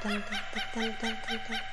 タンタンタンタンタンタンタン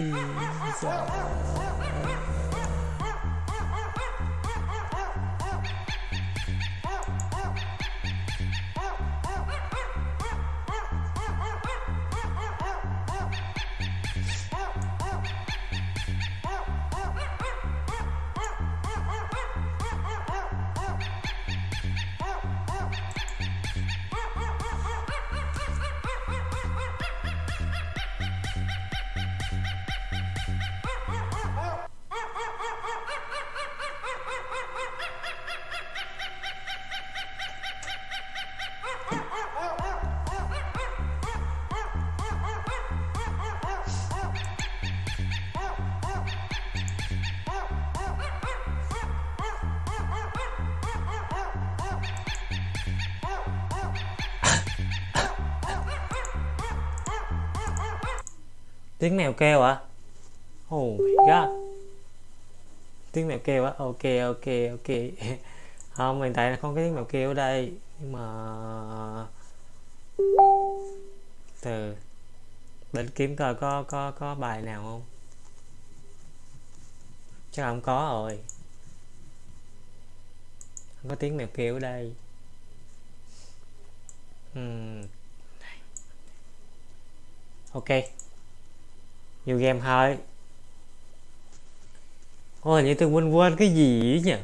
Peace out. tiếng mèo kêu à oh my god. Tiếng mèo kêu á? Ok ok ok. Không, hiện tại là không có tiếng mèo kêu ở đây. Nhưng mà từ để kiếm coi có có có bài nào không? Chắc không có rồi. Không có tiếng mèo kêu ở đây. Nhiều game thôi ôi như tôi quên quên cái gì nhỉ?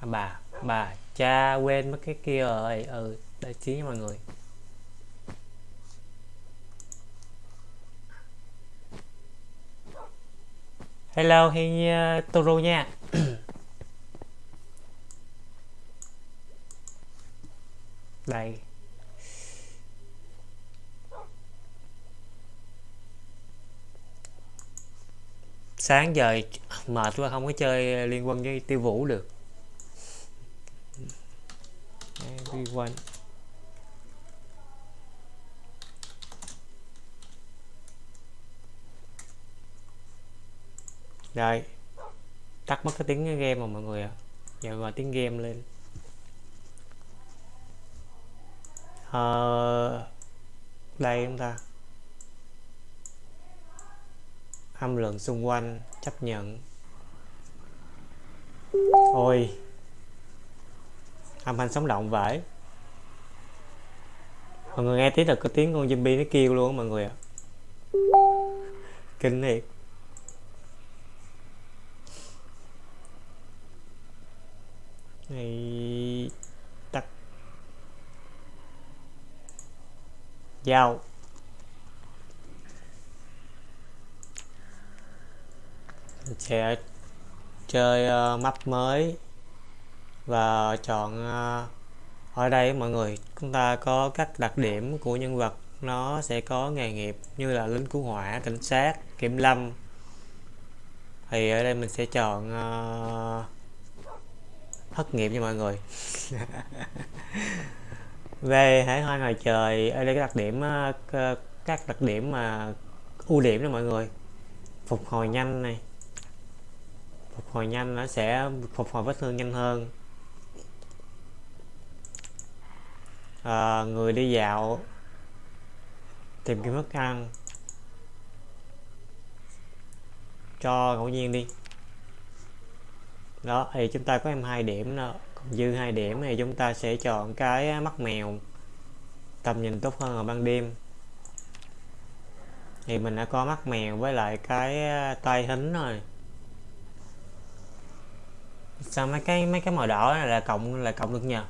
À, bà bà cha quên mất cái kia rồi. Ừ đại trí mọi người. Hello hi uh, Toro nha đây sáng giờ mệt quá không có chơi liên quân với tiêu vũ được. Everyone. Đây. Tắt mất cái tiếng game mà mọi người ạ. À. giờ gọi tiếng game lên. Ờ, đây chúng ta âm lượng xung quanh, chấp nhận. Ôi. Âm thanh sống động vậy mọi người nghe tiếng là có tiếng con zombie nó kêu luôn mọi người ạ. Kinh thiệt. Này, tắt. Dao sẽ chơi uh, map mới và chọn uh, ở đây mọi người chúng ta có các đặc điểm của nhân vật. Nó sẽ có nghề nghiệp như là lính cứu hỏa cảnh sát kiểm lâm. Thì ở đây mình sẽ chọn uh, thất nghiệp nha mọi người. Về hải hoa ngoài trời ở đây cái đặc điểm uh, các đặc điểm mà ưu điểm đó mọi người. Phục hồi nhanh này phục hồi nhanh nó sẽ phục hồi vết thương nhanh hơn. À, người đi dạo tìm kiếm thức ăn. Cho ngẫu nhiên đi. Đó thì chúng ta có em hai điểm đó còn dư hai điểm thì chúng ta sẽ chọn cái mắt mèo. Tầm nhìn tốt hơn ở ban đêm. Thì mình đã có mắt mèo với lại cái à, tay hính rồi sao mấy cái mấy cái màu đỏ này là cộng là cộng được nhờ?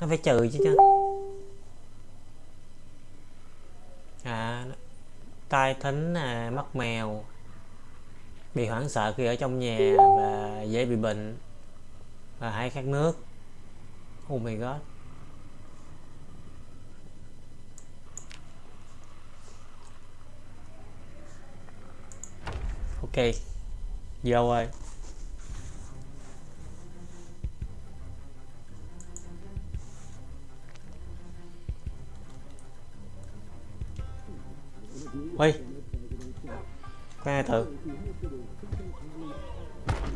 Nó phải trừ chứ chứ. À tai thính à, mắt mèo. Bị hoảng sợ khi ở trong nhà và dễ bị bệnh và hay khát nước. Oh my god. Ok vô ơi. Ui khoan thử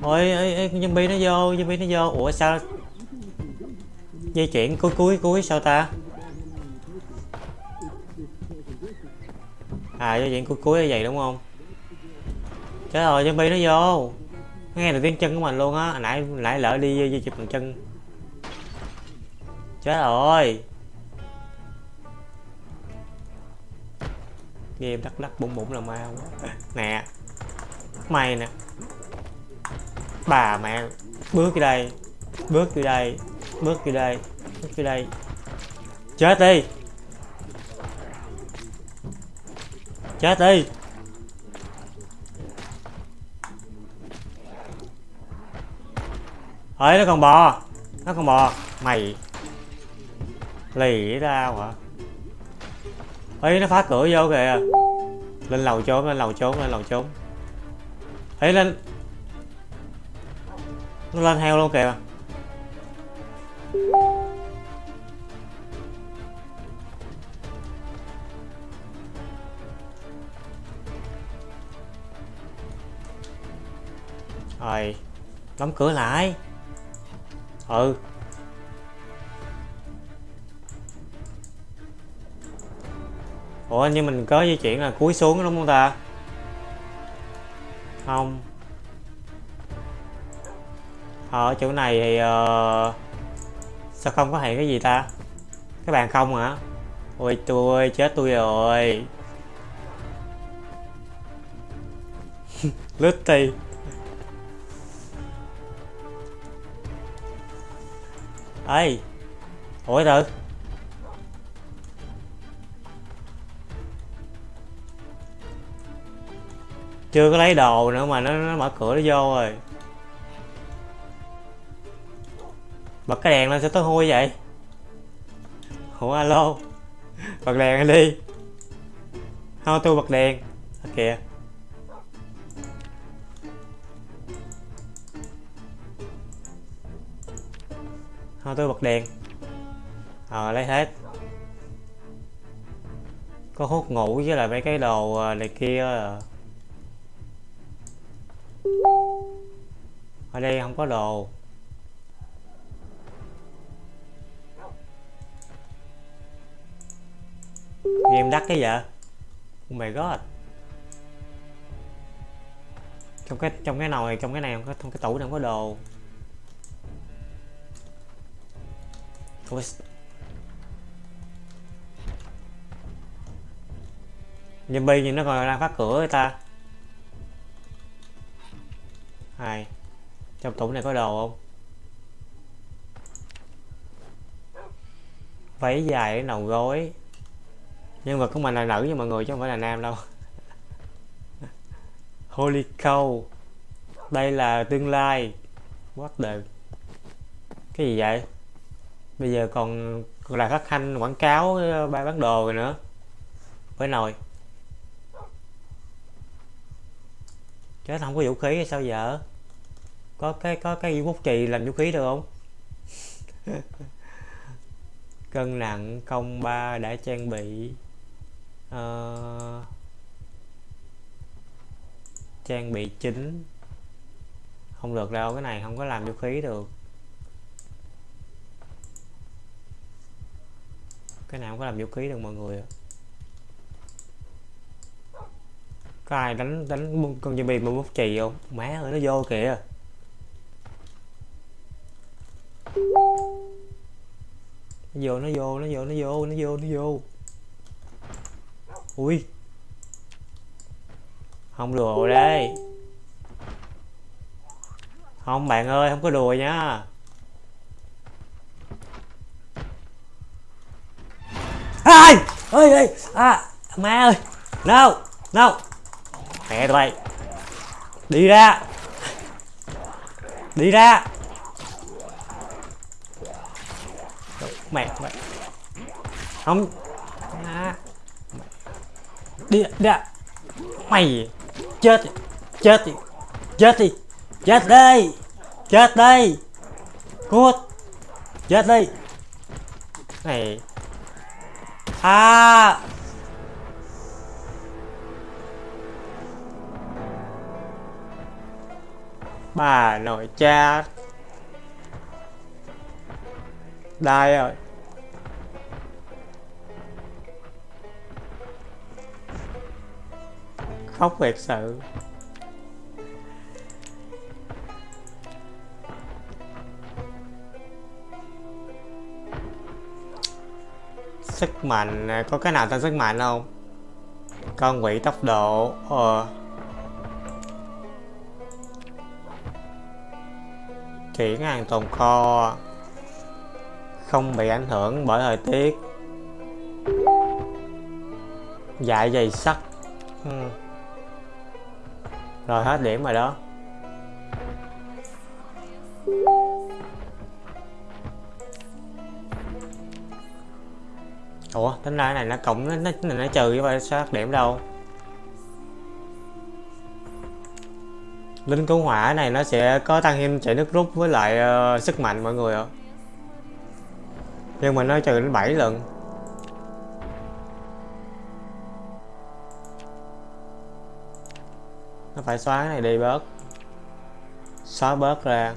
ôi ấy, ơi zombie nó vô zombie nó vô. Ủa sao? Dây chuyển cuối cuối cuối sao ta? À dây chuyển cuối cuối như vậy đúng không? Trời ơi zombie nó vô. Nghe được tiếng chân của mình luôn á. Nãy nãy lỡ đi di chụp bằng chân. Chết rồi. Game đắt lắc bụng bụng là ma quá nè mày nè. Bà mẹ, bước vô đây, bước vô đây, bước vô đây, bước vô đây. Chết đi. Chết đi. Ấy nó còn bò, nó còn bò. Mày, lì ra hả? Ấy nó phá cửa vô kìa. Lên lầu trốn, lên lầu trốn, lên lầu trốn. Ấy lên. Nó lên heo luôn kìa. Rồi, đóng cửa lại. Ừ. ủa nhưng mình có di chuyển là cúi xuống đúng không ta? Không. Ờ, ở chỗ này thì uh, sao không có hiện cái gì ta? Các bạn không hả? Ôi tôi chết tôi rồi. Lướt ti ê ủa từ. Chưa có lấy đồ nữa mà nó, nó mở cửa nó vô rồi. Bật cái đèn lên sao tối hôi vậy? Ủa alo? Bật đèn lên đi. Không tôi bật đèn. À, kìa. Không tôi bật đèn. Ờ lấy hết. Có hút ngủ với lại mấy cái đồ ờ, này kia à ở đây không có đồ. Game đắt cái vậy? Oh my god. Trong cái trong cái nồi, trong cái này không có, trong cái tủ này không có đồ. Ôi. zombie nhìn nó còn đang phát cửa người ta hai. Trong tủ này có đồ không? Váy dài đến đầu gối. Nhân vật của mình là nữ, nhưng mọi người chứ không phải là nam đâu. Holy cow. Đây là tương lai. What the? Cái gì vậy? Bây giờ còn còn là phát thanh, quảng cáo, ba bán đồ rồi nữa. Với nồi. Chứ không có vũ khí hay sao vợ có cái có cái bút chì làm vũ khí được không? Cân nặng công ba đã trang bị. Uh, trang bị chính. Không được đâu cái này không có làm vũ khí được. Cái này không có làm vũ khí được mọi người có ai đánh đánh con zombie mà bút chì không? Má ơi nó vô kìa nó vô nó vô nó vô nó vô nó vô nó vô. Ui. Không đùa đây. Không, bạn ơi, không có đùa nha. Ai, ơi ơi à má ơi. No no. Mẹ tụi bay. Đi ra. Đi ra. Mẹ mẹ không. À. đi đi mày. Chết chết đi. Chết đi. Chết đây. Chết đây. Cút. Chết đi này. À bà nội cha. Đây rồi khóc thiệt sự. Sức mạnh à, có cái nào tên sức mạnh không? Con quỷ tốc độ ờ. Chuyển hàng tồn kho, không bị ảnh hưởng bởi thời tiết. Dạ dày sắt ừ rồi hết điểm rồi đó. Ủa tính ra cái này nó cộng nó nó, nó trừ chứ phải sao điểm đâu. Linh cứu hỏa này nó sẽ có tăng thêm chạy nước rút với lại uh, sức mạnh mọi người ạ. Nhưng mà nó trừ đến 7 lần. Nó phải xóa cái này đi bớt. Xóa bớt ra.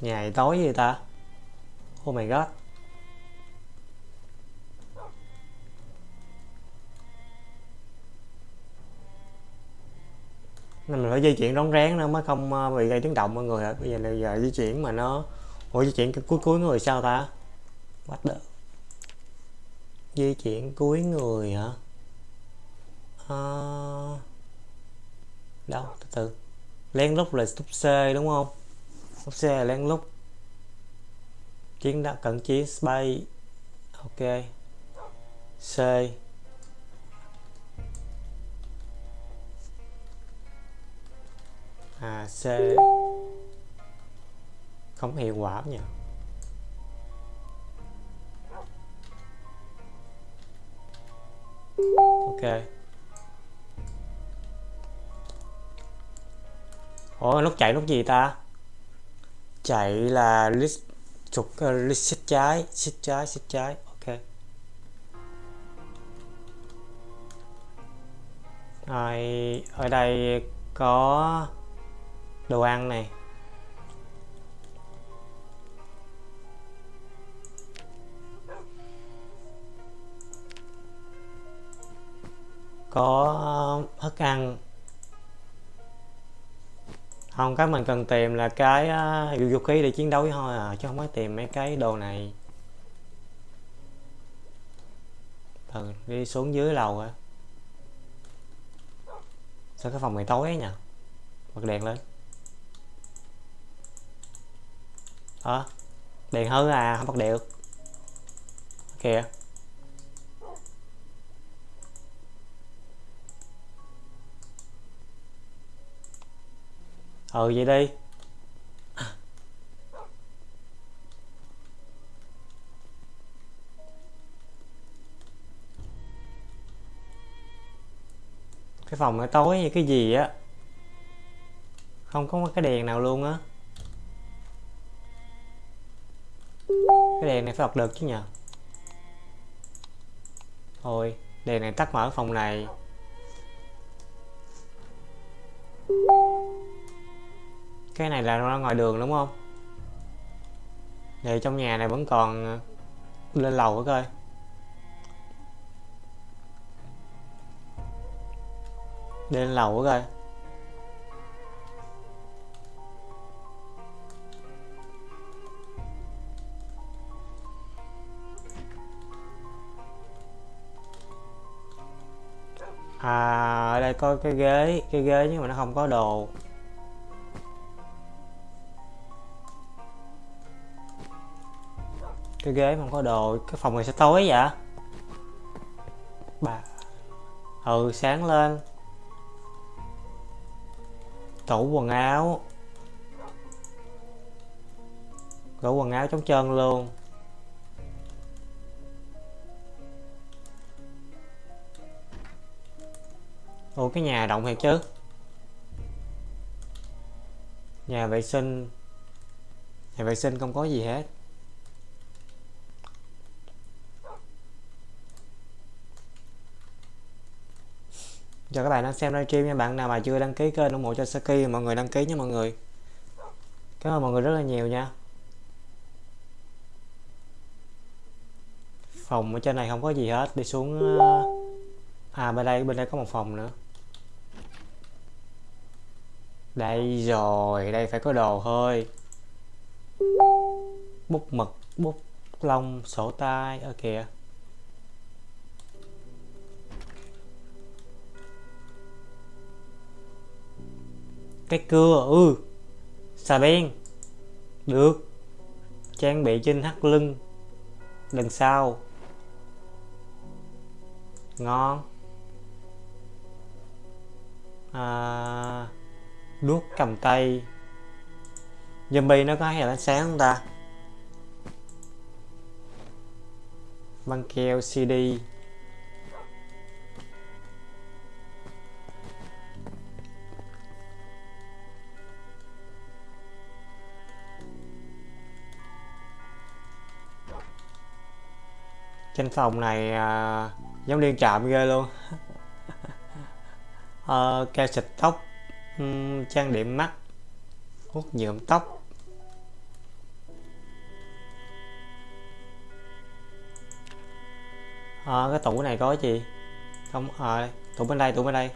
Ngày tối gì ta? Oh my god. Nên mình phải di chuyển rón rén nữa mới không ờ, bị gây tiếng động mọi người ạ. Bây giờ là giờ di chuyển mà nó, ủa, di chuyển cái cuối cuối người sao ta? What the? Di chuyển cuối người hả? À... đâu? Từ từ. Lén lút là stop C đúng không? Stop C là lén lút. Chiến đã cận chiến space ok. C. à C. Không hiệu quả nhỉ? Ok. Ủa nút chạy nút gì ta? Chạy là list trục ờ, uh, list xích trái xích trái xích trái. Ok. Rồi ở đây có đồ ăn này. Có ờ, thức ăn. Không cái mình cần tìm là cái uh, vũ khí để chiến đấu với thôi à chứ không có tìm mấy cái đồ này. Ừ, đi xuống dưới lầu á. Sao cái phòng này tối nhỉ? Bật đèn lên. Đó. Đèn hư à không bật được. Kìa ừ vậy đi. Cái phòng nó tối như cái gì á? Không có cái đèn nào luôn á. Cái đèn này phải bật được chứ nhờ. Thôi, đèn này tắt mở phòng này. Cái này là ra ngoài đường đúng không? Để trong nhà này vẫn còn ờ, lên lầu nữa coi? Lên lầu nữa coi? À ở đây có cái ghế cái ghế nhưng mà nó không có đồ. Cái ghế không có đồ, cái phòng này sẽ tối vậy bà. Ừ sáng lên. Tủ quần áo. Tủ quần áo trống trơn luôn. Ủa, cái nhà động thiệt chứ. Nhà vệ sinh. Nhà vệ sinh không có gì hết. Chào các bạn đang xem livestream nha, bạn nào mà chưa đăng ký kênh ủng hộ cho Saki, mọi người đăng ký nha mọi người. Cảm ơn mọi người rất là nhiều nha. Phòng ở trên này không có gì hết, đi xuống ờ, à bên đây bên đây có một phòng nữa đây rồi đây phải có đồ hơi. Bút mực bút lông sổ tay. Ở kìa. Cái cưa ừ. Xà beng. Được. Trang bị trên thắt lưng. Đằng sau. Ngon. À, Đuốc cầm tay. Zombie nó có hay ánh sáng không ta? Băng keo CD Trên phòng này à, giống liên trạm ghê luôn. À, Keo xịt tóc uhm, trang điểm mắt hút nhuộm tóc. À, cái tủ này có gì? Không à, tủ bên đây tủ bên đây.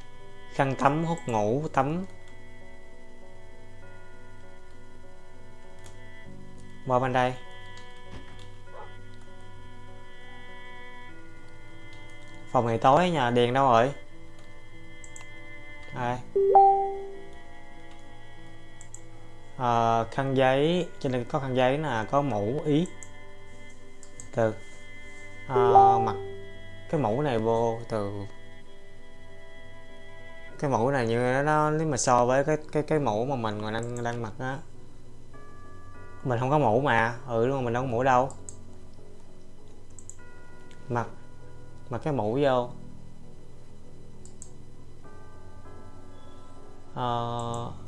Khăn tắm hút ngủ tắm. Qua bên đây. Phòng này tối nhà đèn đâu rồi? À à, khăn giấy trên đây có khăn giấy là có mũ ý. Từ ờ, à, mặt cái mũ này vô từ. Cái mũ này như nó nếu mà so với cái cái cái mũ mà mình còn đang đang mặc á mình không có mũ mà ừ luôn mình đâu có mũ đâu. Mặc mặc cái mũ vô. Uh,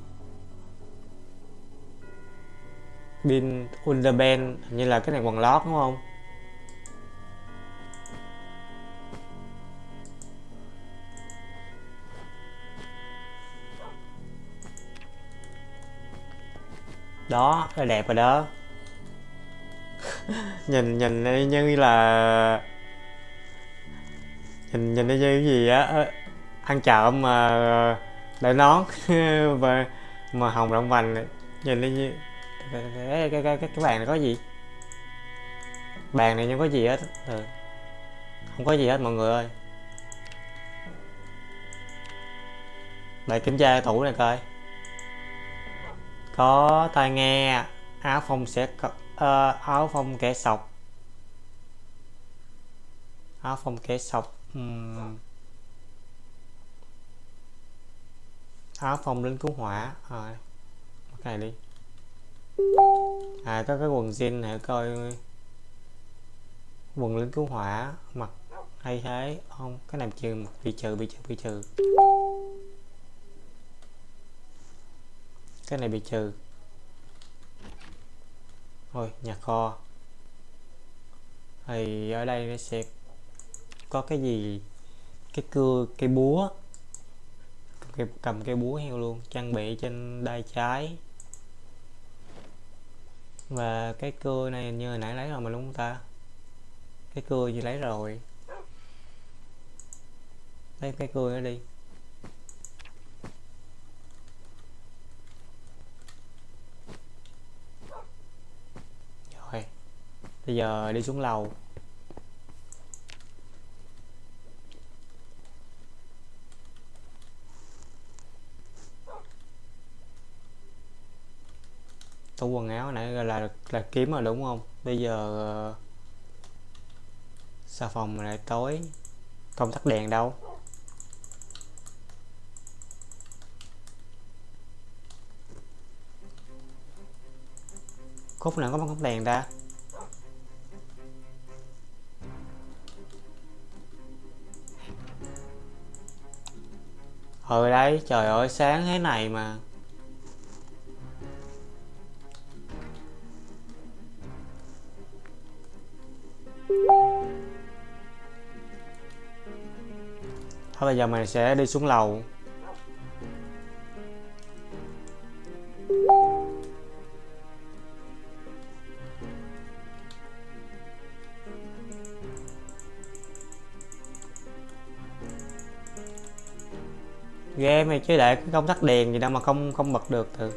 bin underband như là cái này quần lót, đúng không? Đó là đẹp rồi đó. Nhìn nhìn như là nhìn nhìn như cái gì á ăn trộm mà ờ, lại nón. Và mà hồng rộng vành nhìn như cái cái cái cái, cái bàn này có gì? Bàn này không có gì hết. Ừ. không có gì hết mọi người ơi. Lại kiểm tra tủ này coi. Có tai nghe áo phông sẽ uh, áo phông kẻ sọc. Áo phông kẻ sọc uhm. áo phông lính cứu hỏa. Ờ, Rồi cái này đi à có cái quần jean này coi quần lính cứu hỏa mặc hay thế. Không cái này trừ bị trừ bị trừ bị trừ. Cái này bị trừ. Thôi nhà kho. Thì ở đây nó sẽ có cái gì? Cái cưa cây búa. Cầm, cầm cây búa heo luôn trang bị trên đai trái và cái cưa này như hồi nãy lấy rồi mà, đúng không ta? Cái cưa gì lấy rồi? Lấy cái cưa nó đi. Rồi, bây giờ đi xuống lầu. Tủ quần áo nãy là là, là kiếm rồi đúng không? Bây giờ ờ, xà phòng lại tối không tắt đèn đâu. Khúc nào có bóng đèn ra ở ừ, đây trời ơi sáng thế này mà. Thôi bây giờ mình sẽ đi xuống lầu. Ghê mày chứ để cái công tắc đèn gì đâu mà không không bật được thử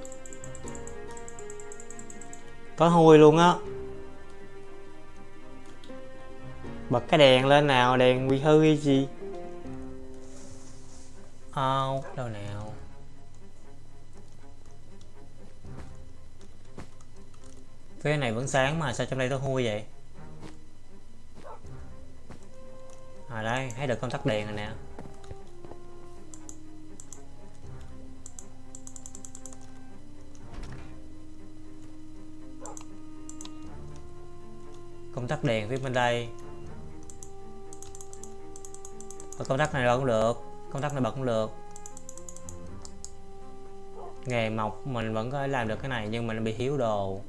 tối hôi luôn á. Bật cái đèn lên nào, đèn bị hư hay gì? Out đâu nào. Phía này vẫn sáng mà, sao trong đây nó hôi vậy? À đây, thấy được công tắc đèn rồi nè. Công tắc đèn phía bên đây. Ở công tắc này đâu cũng được công tắc này bật cũng được. Nghề mộc mình vẫn có thể làm được cái này, nhưng mình bị hiếu đồ.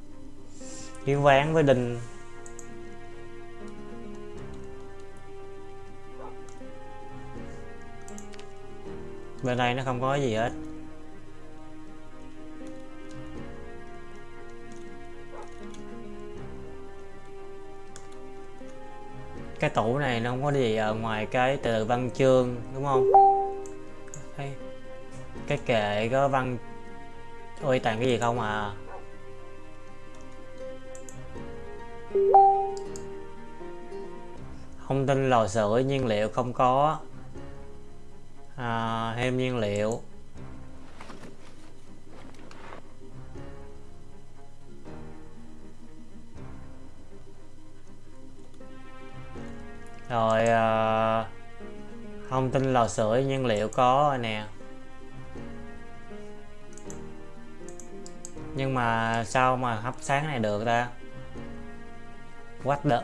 Hiếu ván với đinh bên đây nó không có gì hết. Cái tủ này nó không có gì ở ngoài cái từ văn chương, đúng không? Cái kệ có văn ôi toàn cái gì không à? Thông tin lò sưởi nhiên liệu không có. À, thêm nhiên liệu. Rồi à, thông tin lò sưởi nhiên liệu có nè. Nhưng mà sao mà hấp sáng này được ta? What the?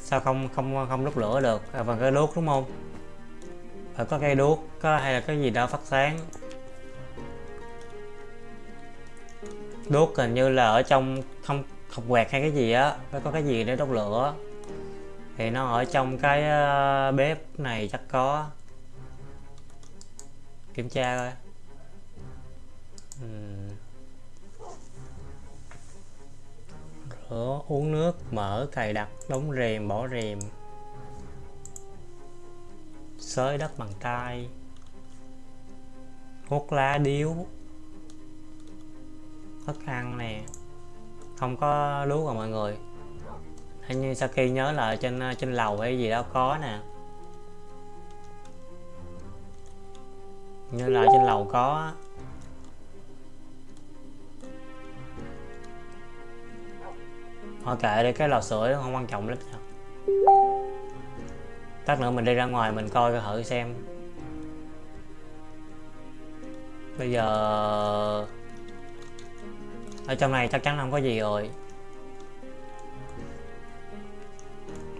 Sao không không không đốt lửa được? À, bằng cái đốt đúng không? Phải có cây đuốc có hay là cái gì đó phát sáng? Đuốc hình như là ở trong không học quẹt hay cái gì á phải có cái gì để đốt lửa. Thì nó ở trong cái ờ, bếp này chắc có. Kiểm tra coi uhm. rửa, uống nước, mở cài đặt đóng rèm, bỏ rèm. Xới đất bằng tay. Hút lá điếu. Thức ăn nè. Không có lúa rồi mọi người. Hình như Saki nhớ là trên trên lầu hay gì đó có nè. Như là trên lầu có thôi kệ đi, cái lò sưởi nó không quan trọng lắm đâu. Tắt nữa mình đi ra ngoài mình coi thử xem. Bây giờ, ở trong này chắc chắn không có gì rồi.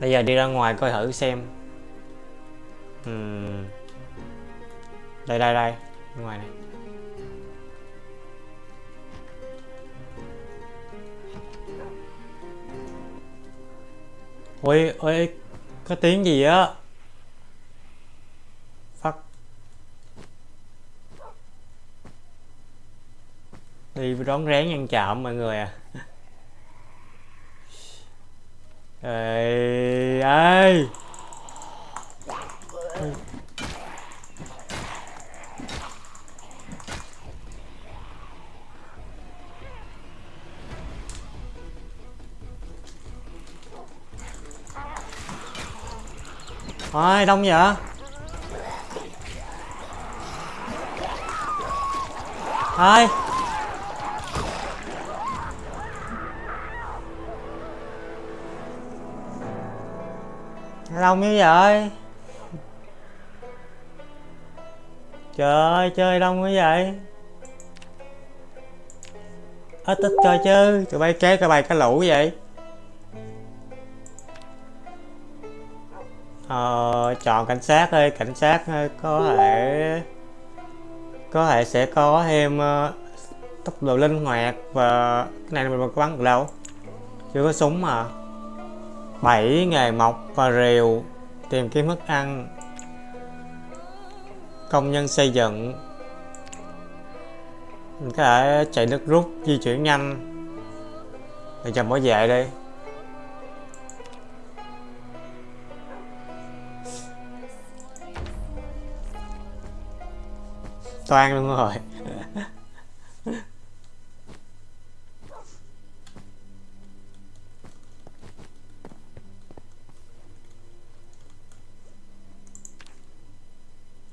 Bây giờ đi ra ngoài coi thử xem. Uhm. đây đây đây. Ngoài này. Ôi ôi, có tiếng gì á? Phát đi rón rén ăn chạm mọi người à. Ê ê. Thôi, đông vậy Thôi. Đông như vậy. Trời ơi, chơi đông như vậy. Ít ít coi chứ. Tụi bay kéo cái bài cái lũ vậy. Ờ, chọn cảnh sát đi cảnh sát ờ, có thể có thể sẽ có thêm uh, tốc độ linh hoạt và cái này mình có bắn được đâu. Chưa có súng mà. Bảy nghề mọc và rìu tìm kiếm thức ăn. Công nhân xây dựng. Mình có thể chạy nước rút di chuyển nhanh. Để chồng bảo vệ đi. Toan luôn rồi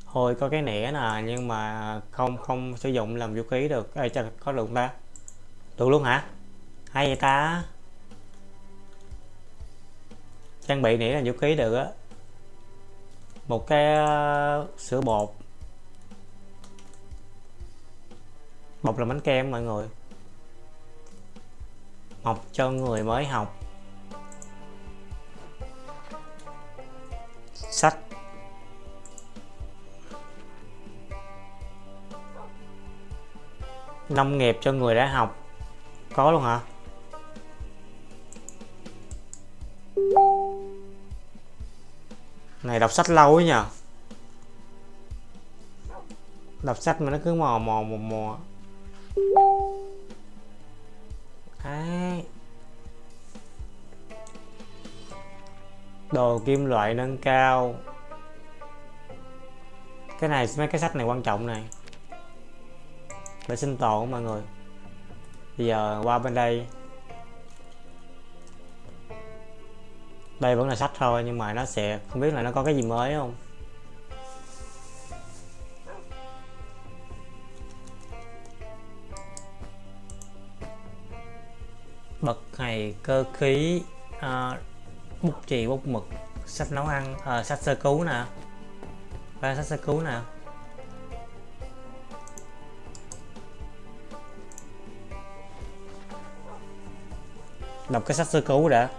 Hồi có cái nẻ nè nhưng mà không không sử dụng làm vũ khí được. Ê chắc có được ta? Được luôn hả? Hay vậy ta? Trang bị nẻ làm vũ khí được á. Một cái uh, sữa bột một là bánh kem mọi người. Học cho người mới học. Sách. Nông nghiệp cho người đã học. Có luôn hả? Này, đọc sách lâu ấy nhờ. Đọc sách mà nó cứ mò mò mò mò. Đấy. đồ kim loại nâng cao. Cái này, mấy cái sách này quan trọng này. Để sinh tồn mọi người. Bây giờ qua bên đây. Đây vẫn là sách thôi, nhưng mà nó sẽ, không biết là nó có cái gì mới không? Cơ khí à, bút chì bút mực sách nấu ăn à, sách sơ cứu nè. Ba sách sơ cứu nè. Đọc cái sách sơ cứu đã.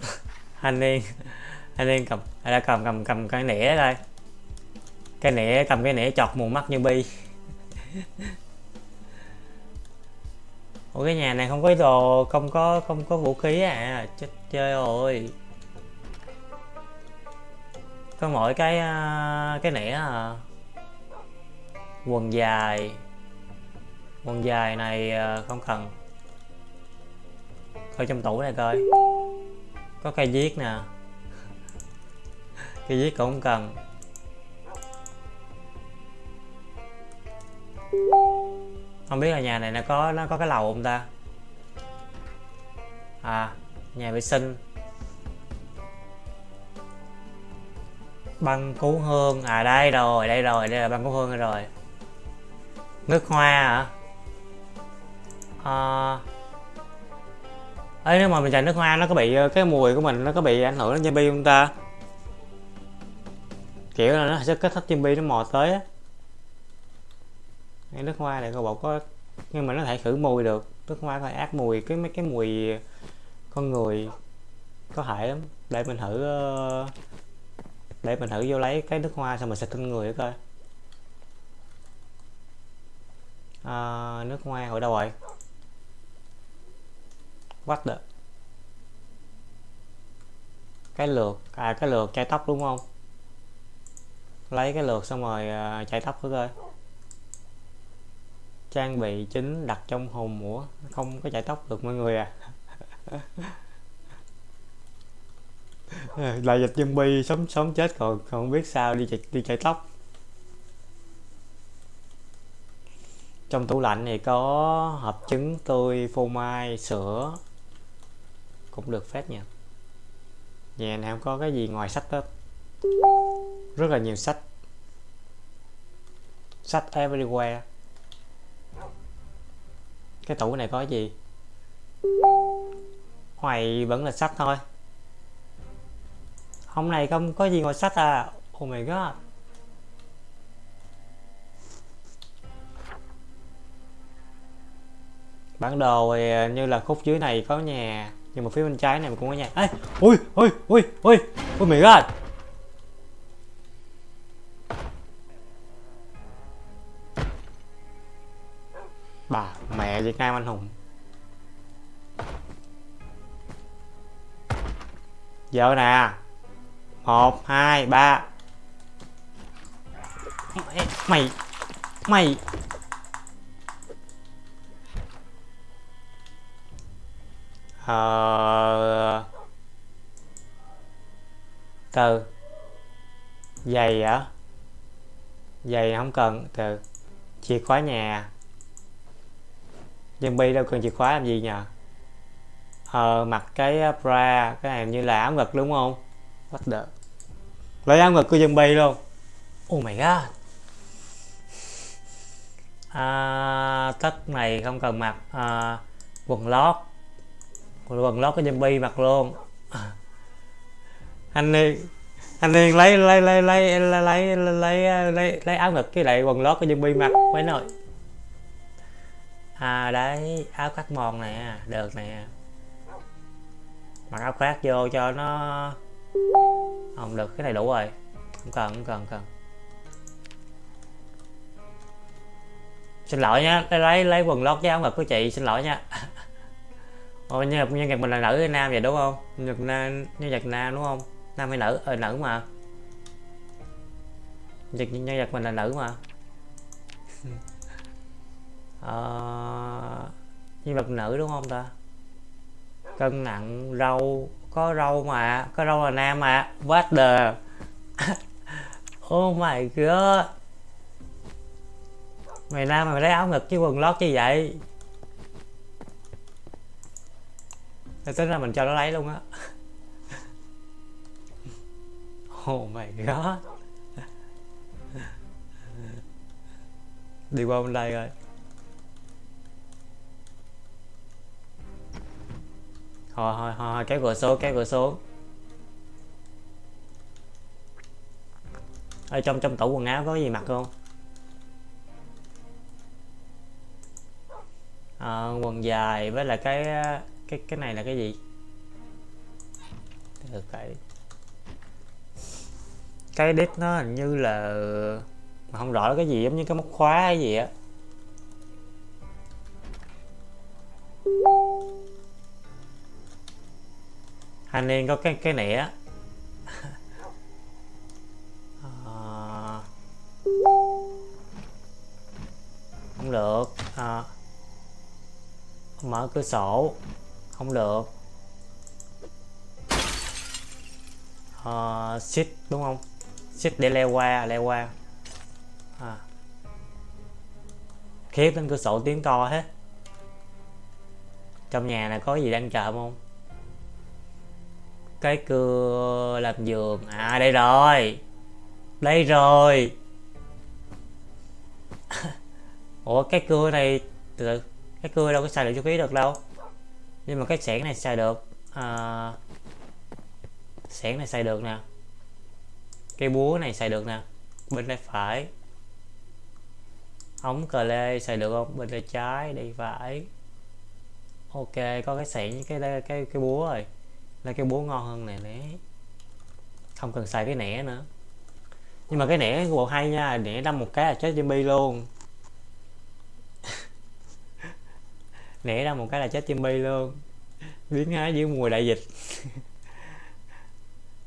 Anh em anh em cầm anh đã cầm cầm cầm cái nĩa đây. Cái nĩa cầm cái nĩa chọt mù mắt như bi. Ủa, cái nhà này không có đồ, không có không có vũ khí à? Chết chơi rồi. Có mỗi cái à, cái nĩa à quần dài. Quần dài này à, không cần. Coi trong tủ này coi. Có cây viết nè. Cây viết cũng không cần. Không biết là nhà này nó có nó có cái lầu không ta? À nhà vệ sinh. Băng cứu hương. À đây rồi đây rồi đây là băng cứu hương rồi. Nước hoa hả? À, ấy nếu mà mình chạy nước hoa nó có bị ờ, cái mùi của mình nó có bị ảnh hưởng đến zombie không ta? Kiểu là nó sẽ kích thích zombie nó mò tới á cái nước hoa này cô bộ có nhưng mà nó thể khử mùi được. Nước hoa có ác mùi. Cái mấy cái mùi con người có hại lắm. Để mình thử ờ, để mình thử vô lấy cái nước hoa xong mình xịt lên người coi. À, nước hoa hồi đâu rồi? What the cái lượt à cái lượt chai tóc đúng không? Lấy cái lượt xong rồi ờ, chai tóc thử coi trang bị chính đặt trong hồn mũa không có chạy tóc được mọi người à. Là dịch zombie, sống sống chết còn không biết sao đi chạy đi chạy tóc. Trong tủ lạnh thì có hộp trứng tươi, phô mai, sữa. Cũng được phép nha. Nhà này không có cái gì ngoài sách hết. Rất là nhiều sách. Sách everywhere cái tủ này có gì? Hoài vẫn là sách thôi. Hôm nay không có gì ngoài sách à. Oh my god bản đồ thì như là khúc dưới này có nhà, nhưng mà phía bên trái này cũng có nhà. Ấy ui ui ui ui ui, mày god bà, mẹ Việt Nam anh hùng. Giờ nè. Một, hai, ba. Mày mày. Ờ từ. Giày hả? Giày không cần, từ. Chìa khóa nhà zombie đâu cần chìa khóa làm gì nhờ? Ờ mặc cái bra cái này như là áo ngực đúng không? What the? Lấy áo ngực của zombie luôn. Oh my god. À, tất này không cần mặc à, quần lót. Quần lót của dân bi mặc luôn. À. anh đi anh đi lấy lấy lấy lấy lấy lấy lấy lấy, áo ngực cái lại quần lót của zombie mặc. Mấy nội à đấy áo khoác mòn nè được nè. Mặc áo khoác vô cho nó không được cái này đủ rồi. Không cần không cần không cần. Xin lỗi nha lấy lấy, quần lót với áo ngực của chị xin lỗi nha. Ôi nhân nhân vật mình là nữ hay nam vậy đúng không? Nhân vật nam nhân vật nam đúng không? Nam hay nữ? Ờ nữ mà. Nhân, nhân vật mình là nữ mà ờ, nhân vật nữ đúng không ta? Cân nặng râu có râu mà có râu là nam mà. What the? Oh my god. Mày nam mày lấy áo ngực chứ quần lót chứ vậy? Thế tính ra mình cho nó lấy luôn á. Oh my god. Đi qua bên đây rồi. Thôi thôi thôi kéo cửa xuống kéo cửa xuống. Ở trong trong tủ quần áo có gì mặc không? À, quần dài với là cái cái cái này là cái gì? Được cái cái đít nó hình như là mà không rõ là cái gì giống như cái móc khóa hay gì á. Anh em có cái cái nẻ. À, không được. À, mở cửa sổ. Không được. Ờ, uh, shift đúng không? Shift để leo qua leo qua. À. khiếp lên cửa sổ tiếng to hết. Trong nhà này có gì đang chờ không? Cái cưa làm giường. À đây rồi. Đây rồi. Ủa cái cưa này từ cái cưa đâu có xài được chú khí được đâu. Nhưng mà cái xẻng này xài được. À, xẻng này xài được nè. Cây búa này xài được nè. Bên tay phải. Ống cờ lê xài được không? Bên tay trái đi phải. Ok có cái xẻng cái cái cái cái búa rồi là cái búa ngon hơn này đấy, không cần xài cái nẻ nữa. Nhưng mà cái nẻ của bộ hay nha nẻ đâm một cái là chết zombie luôn. Nẻ đâm một cái là chết zombie luôn. Biến hóa giữa mùa đại dịch.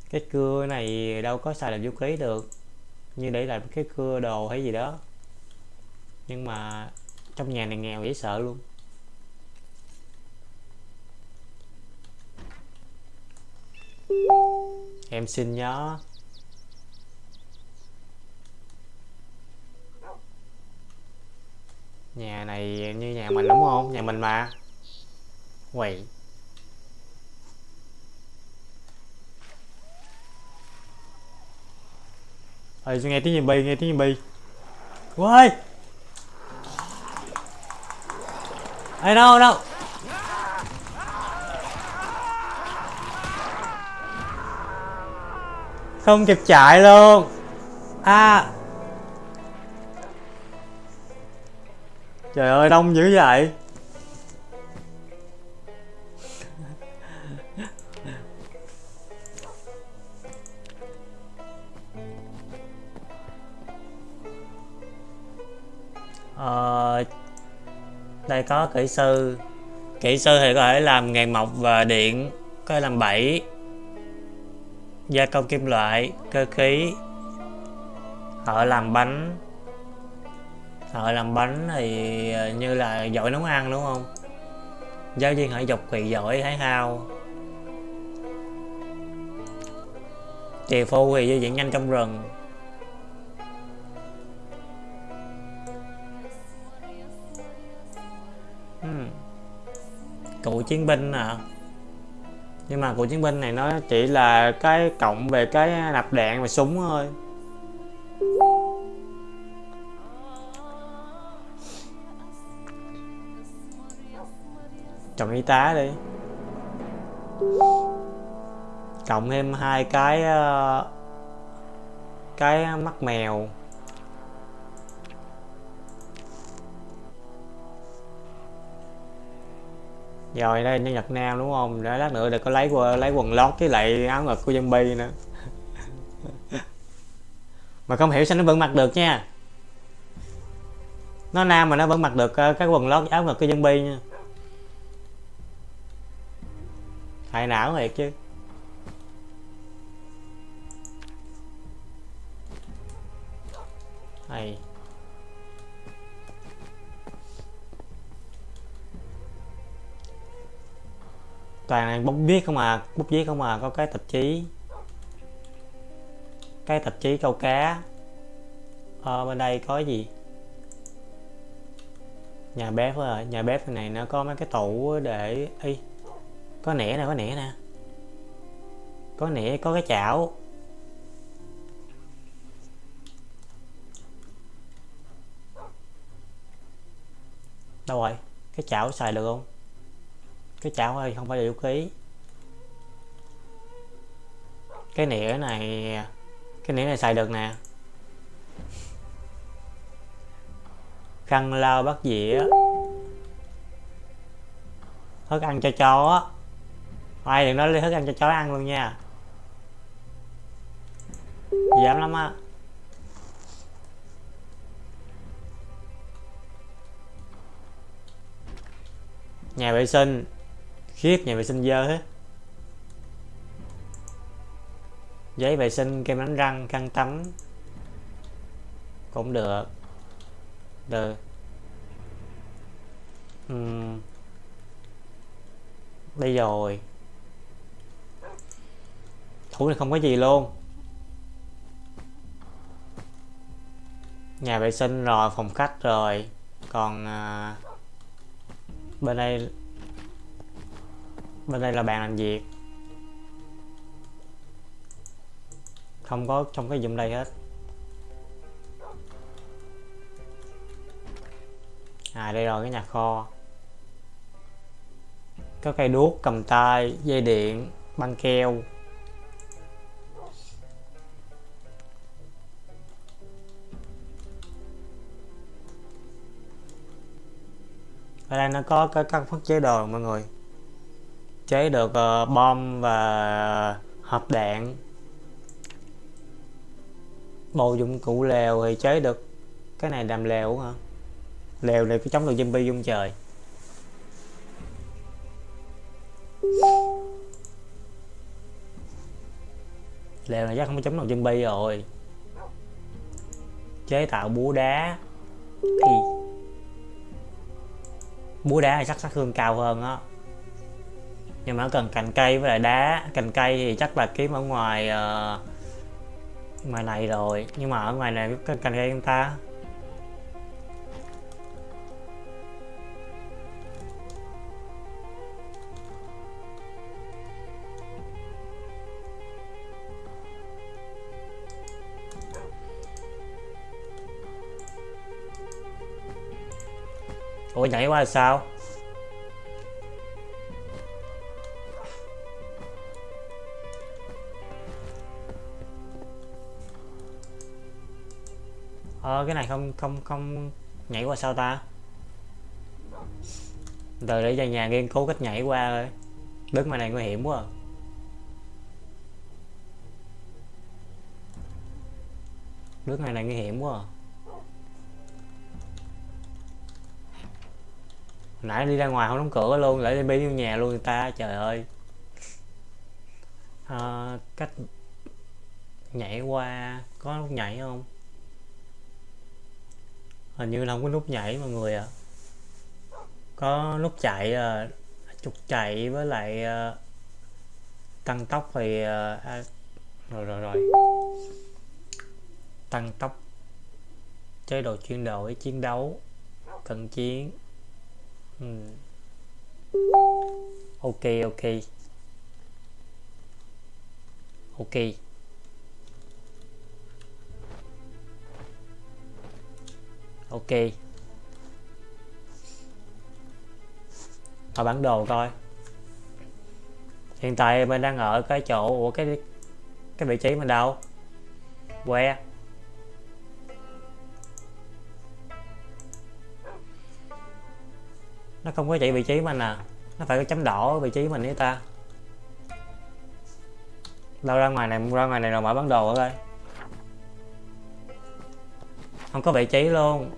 Cái cưa này đâu có xài làm vũ khí được. Như để làm cái cưa đồ hay gì đó. Nhưng mà trong nhà này nghèo dễ sợ luôn. Em xin nhớ. Nhà này như nhà mình đúng không? Nhà mình mà. Quậy. Ơi nghe tiếng zombie nghe tiếng zombie quay ai đâu đâu? Không kịp chạy luôn. À. Trời ơi đông dữ vậy. Ờ, đây có kỹ sư. Kỹ sư thì có thể làm nghề mộc và điện có thể làm bẫy gia công kim loại, cơ khí. Họ làm bánh. Thợ làm bánh thì ờ, như là giỏi nấu ăn, đúng không? Giáo viên họ dọc thì giỏi thái hao. Trì phu thì di chuyển nhanh trong rừng. Hmm. cụ chiến binh à nhưng mà của chiến binh này nó chỉ là cái cộng về cái nạp đạn và súng thôi. Chọn y tá đi. Cộng thêm hai cái ờ, cái mắt mèo. rồi đây nhân Nhật Nam đúng không? Để lát nữa để có lấy lấy quần lót với lại áo ngực của zombie nữa. Mà không hiểu sao nó vẫn mặc được nha. Nó nam mà nó vẫn mặc được ờ, cái quần lót áo ngực của zombie nha. Hại não thiệt chứ. Hay. Toàn là bút viết không à bút viết không à có cái tạp chí. Cái tạp chí câu cá. Ờ, bên đây có gì? Nhà bếp à nhà bếp này nó có mấy cái tủ để y có nẻ nè có nẻ nè. Có nẻ có cái chảo. Đâu rồi? Cái chảo xài được không? Cái chảo ơi, không phải là vũ khí. Cái nĩa này, cái nĩa này xài được nè. Khăn lau bắt dĩa. Thức ăn cho chó. Ai đừng nói thức ăn cho chó ăn luôn nha. Dám lắm á. Nhà vệ sinh khiếp nhà vệ sinh dơ hết. Giấy vệ sinh kem đánh răng khăn tắm cũng được. Được. Uhm. đây rồi. Thủ này không có gì luôn. Nhà vệ sinh rồi phòng khách rồi. Còn à, bên đây bên đây là bàn làm việc. Không có trong cái dụng đây hết. À đây rồi, cái nhà kho. Có cây đuốc cầm tay, dây điện, băng keo. Ở đây nó có cái, các phức chế đồ, mọi người chế được uh, bom và hộp đạn. Bộ dụng cụ lều thì chế được cái này làm lều hả? Lều này phải chống được zombie dung trời. Lều này chắc không có chống được zombie rồi. Chế tạo búa đá. Thì búa đá thì chắc sát thương cao hơn á nhưng mà cần cành cây với lại đá. Cành cây thì chắc là kiếm ở ngoài uh, ngoài này rồi. Nhưng mà ở ngoài này có cành cây chúng ta? Ủa nhảy qua là sao? Ờ cái này không không không nhảy qua sao ta từ để về nhà nghiên cứu cách nhảy qua rồi bước mà này nguy hiểm quá à. này này nguy hiểm quá à. nãy đi ra ngoài không đóng cửa luôn lại đi bên vô nhà luôn người ta trời ơi à, cách nhảy qua có lúc nhảy không hình như là không có nút nhảy mọi người ạ à. có nút chạy uh, trục chạy với lại ờ, tăng tốc thì ờ, à, rồi rồi rồi tăng tốc chế độ chuyển đổi chiến đấu cận chiến ừ. ok ok ok ok. Vào bản đồ coi. Hiện tại mình đang ở cái chỗ của cái cái vị trí mình đâu? Que nó không có chạy vị trí mình à. Nó phải có chấm đỏ ở vị trí mình ấy ta. Đâu ra ngoài này, ra ngoài này rồi mở bản đồ ở đây không có vị trí luôn.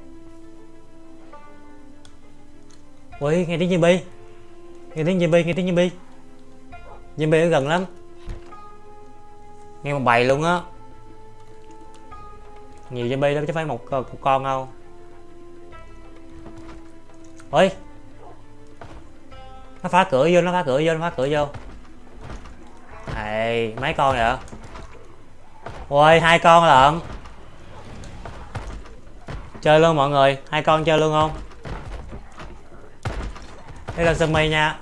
Ui nghe tiếng zombie nghe tiếng zombie nghe tiếng zombie zombie ở gần lắm. Nghe một bầy luôn á. Nhiều zombie lắm chứ phải một, một con đâu. Ui. Nó phá cửa vô nó phá cửa vô nó phá cửa vô. Này mấy con vậy? Ui hai con lận chơi luôn mọi người, hai con chơi luôn không? Đây là sân mây nha.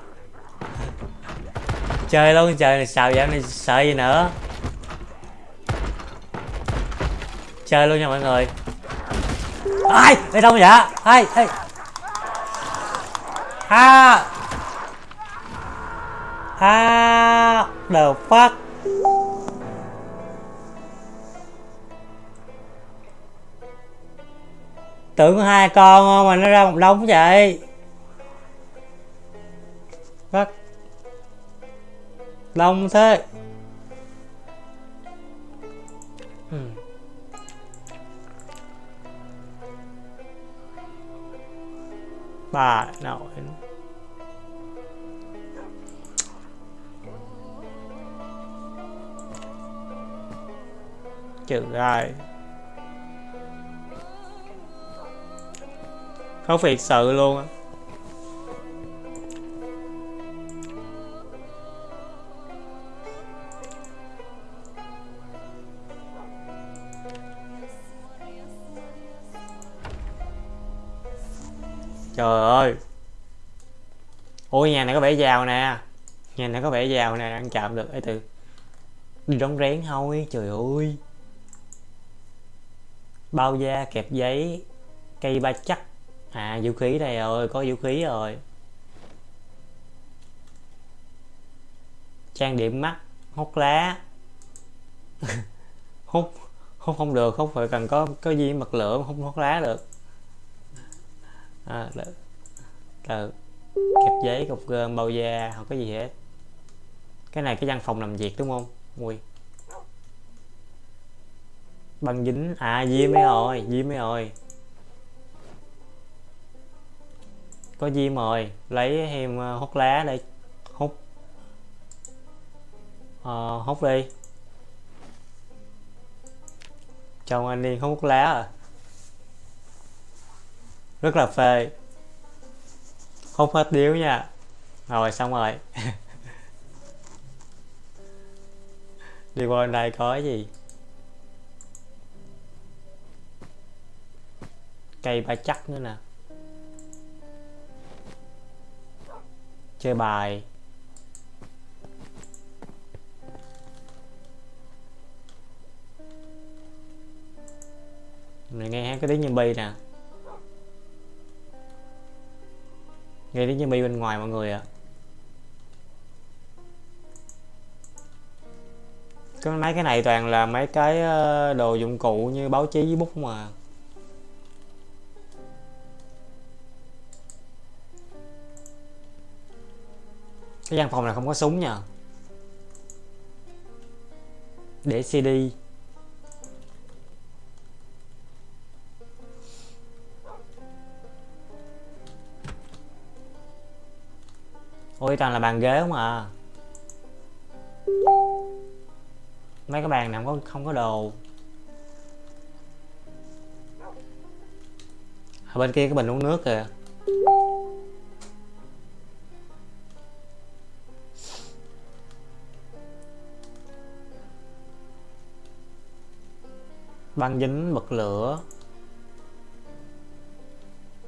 Chơi luôn, trời này sao giảm này sợ gì nữa. Chơi luôn nha mọi người. Ai, đây đâu vậy? Ai ai. Ha. Ha, the fuck. Tưởng hai con mà nó ra một đống vậy. Rất đông thế. Ừ. bà nội trừ ai không việc sự luôn á. Trời ơi. Ôi nhà này có vẻ giàu nè. Nhà này có vẻ giàu nè, ăn chạm được. Ấy từ đi đóng rén thôi, trời ơi. Bao da, kẹp giấy, cây ba chắc à vũ khí đây rồi có vũ khí rồi. Trang điểm mắt hút lá. Hút hút không được hút phải cần có có gì mật lửa hút hút lá được. À, được. Từ. kẹp giấy cục gơm bao da không có gì hết. Cái này cái văn phòng làm việc đúng không? Ui. Băng dính. À diêm ấy rồi diêm ấy rồi có gì mời lấy thêm ờ, hút lá để hút. Ờ, hút đi. Chồng anh đi hút lá à? Rất là phê. Hút hết điếu nha. Rồi xong rồi. Đi qua bên đây có cái gì? Cây ba chắc nữa nè. Chơi bài. Mình nghe cái tiếng zombie nè. Nghe tiếng zombie bên ngoài mọi người ạ. À. cái mấy cái này toàn là mấy cái ờ, đồ dụng cụ như báo chí với bút mà. Cái gian phòng này không có súng nha. Để CD ôi toàn là bàn ghế không à? Mấy cái bàn này không có không có đồ. Ở bên kia cái bình uống nước kìa. Băng dính bật lửa.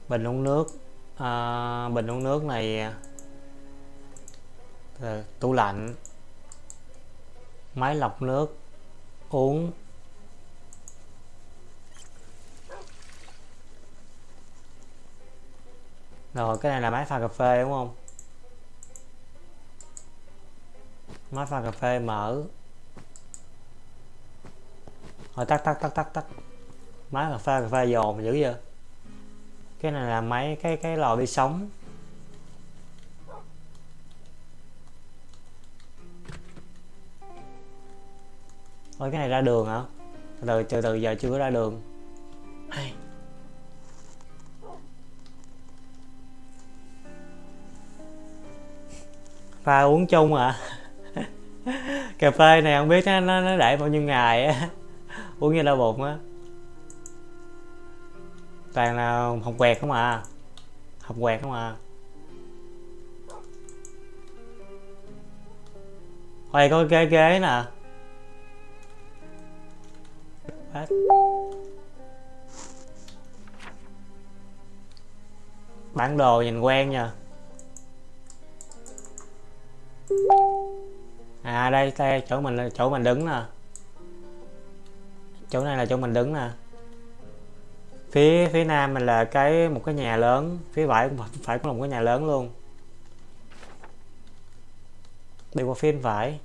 Bình uống nước. À, bình uống nước này à, tủ lạnh máy lọc nước uống. Rồi cái này là máy pha cà phê đúng không? Máy pha cà phê mở rồi tắt tắt tắt tắt tắt máy cà phê cà phê dồn dữ vậy cái này là máy cái cái lò đi sống Ôi cái này ra đường hả? Từ từ từ giờ chưa có ra đường. Hay. Pha uống chung à? cà phê này không biết nó nó, nó để bao nhiêu ngày á uống như đau bụng á. Toàn là học quẹt không à. Học quẹt không à. Ôi, có ghế ghế nè. Bản đồ nhìn quen nha. À đây đây, chỗ mình chỗ mình đứng nè chỗ này là chỗ mình đứng nè. Phía phía nam mình là cái một cái nhà lớn, phía phải cũng phải có một cái nhà lớn luôn. Đi qua phía phải.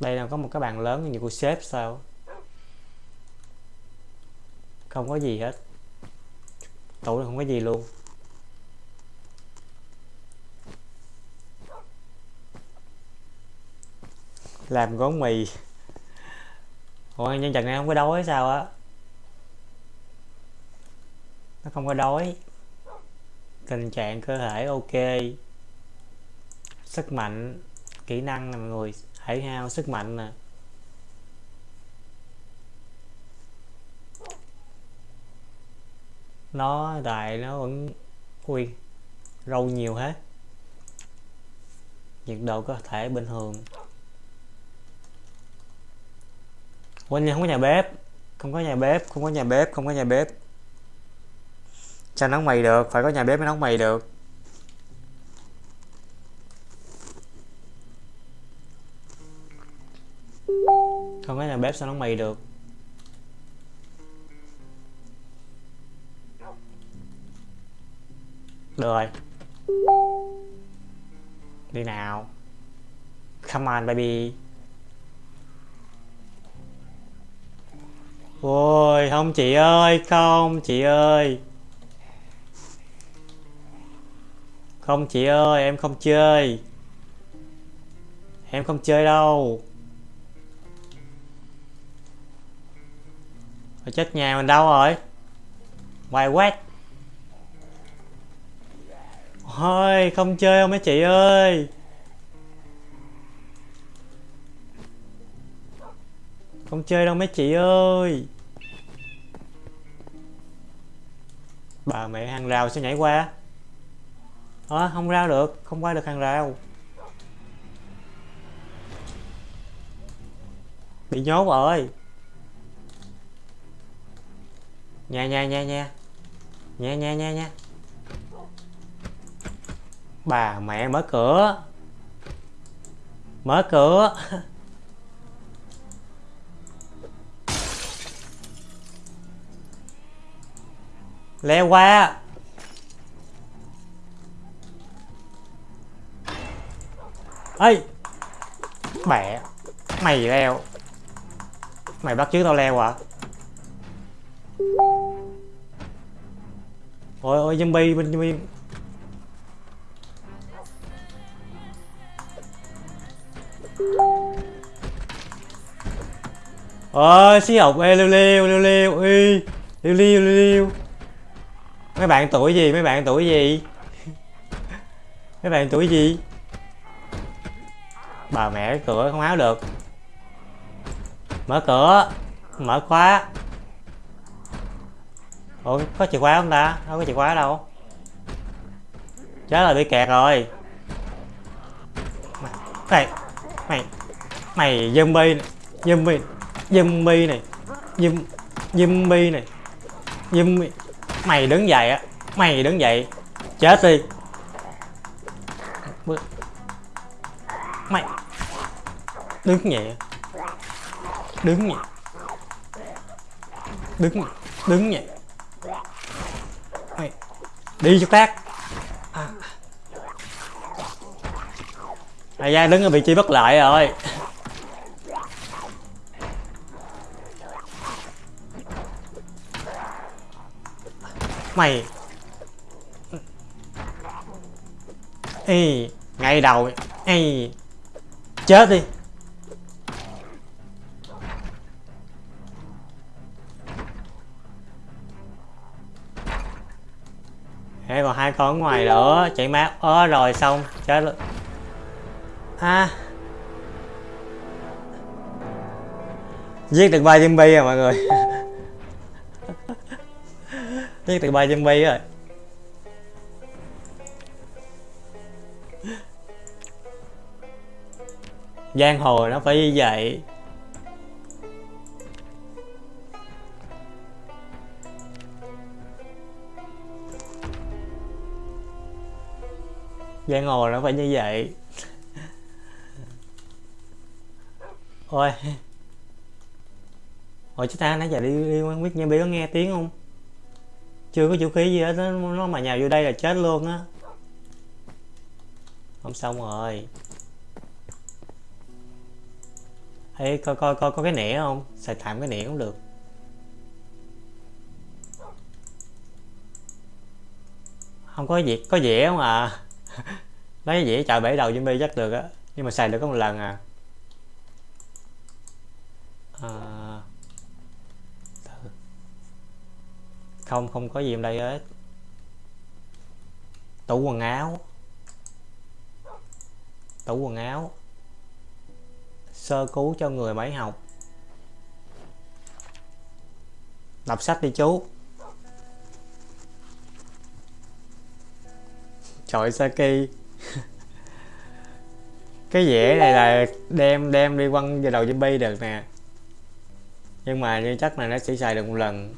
Đây là có một cái bàn lớn như của sếp sao? Không có gì hết. Tủ không có gì luôn. Làm gói mì. Ủa, nhân trần này không có đói sao á? Nó không có đói. Tình trạng cơ thể ok. Sức mạnh, kỹ năng nè mọi người thể hao sức mạnh nè. Nó đại nó vẫn ui râu nhiều hết. Nhiệt độ có thể bình thường. Quên không có nhà bếp. Không có nhà bếp, không có nhà bếp, không có nhà bếp. Sao nấu mì được, phải có nhà bếp mới nấu mì được. Không có nhà bếp sao nấu mì được? Được rồi. Đi nào. Come on, baby. Ôi, không, chị ơi, không, chị ơi. Không, chị ơi, em không chơi. Em không chơi đâu. Rồi chết nhà mình đâu rồi? Ngoài quét. Thôi không chơi không mấy chị ơi. Không chơi đâu mấy chị ơi. Bà mẹ hàng rào sẽ nhảy qua. Ờ à, không ra được. Không qua được hàng rào. Bị nhốt rồi. Nha nha nha nha. Nha nha nha nha. Bà mẹ mở cửa. Mở cửa. leo qua ê, mẹ, mày leo. Mày bắt chước tao leo à ôi ôi, zombie bên zombie ôi, xí học, ê liêu liêu liêu liêu y liêu liêu liêu liêu mấy bạn tuổi gì? Mấy bạn tuổi gì? Mấy bạn tuổi gì? Bà mẹ cửa không áo được. Mở cửa. Mở khóa. Ủa, có chìa khóa không ta? Không có chìa khóa đâu. Chết là bị kẹt rồi. Mày mày mày zombie này. Zombie zombie này. Zombie zombie này. Zombie mày đứng dậy á. Mày đứng dậy, chết đi. Mày. Đứng nhẹ. Đứng nhẹ. Đứng đứng nhẹ. Mày. Đi cho tác à. mày ra đứng ở vị trí bất lợi rồi. Mày. Ê, ngay đầu. Ê, chết đi. Thế còn hai con ngoài nữa chạy mát ớ rồi xong chết luôn. À. Giết được ba zombie rồi mọi người. từ bay dân bay rồi giang hồ nó phải như vậy. Giang hồ nó phải như vậy. Ôi. Ôi chúng ta, nãy giờ đi đi quan biết nha Bi có nghe tiếng không? Chưa có vũ khí gì hết nó, nó mà nhào vô đây là chết luôn á. Không xong rồi. Ê, coi coi coi có cái nĩa không? Xài tạm cái nĩa cũng được. Không có gì có dĩa không à? Lấy dĩa chọi bể đầu zombie chắc được á nhưng mà xài được có một lần à, à... không không có gì trong đây hết. Tủ quần áo. Tủ quần áo. Sơ cứu cho người bảy học. Đọc sách đi chú. Trời Saki. Cái dễ này là đem đem đi quăng vào đầu zombie được nè. Nhưng mà như chắc là nó chỉ xài được một lần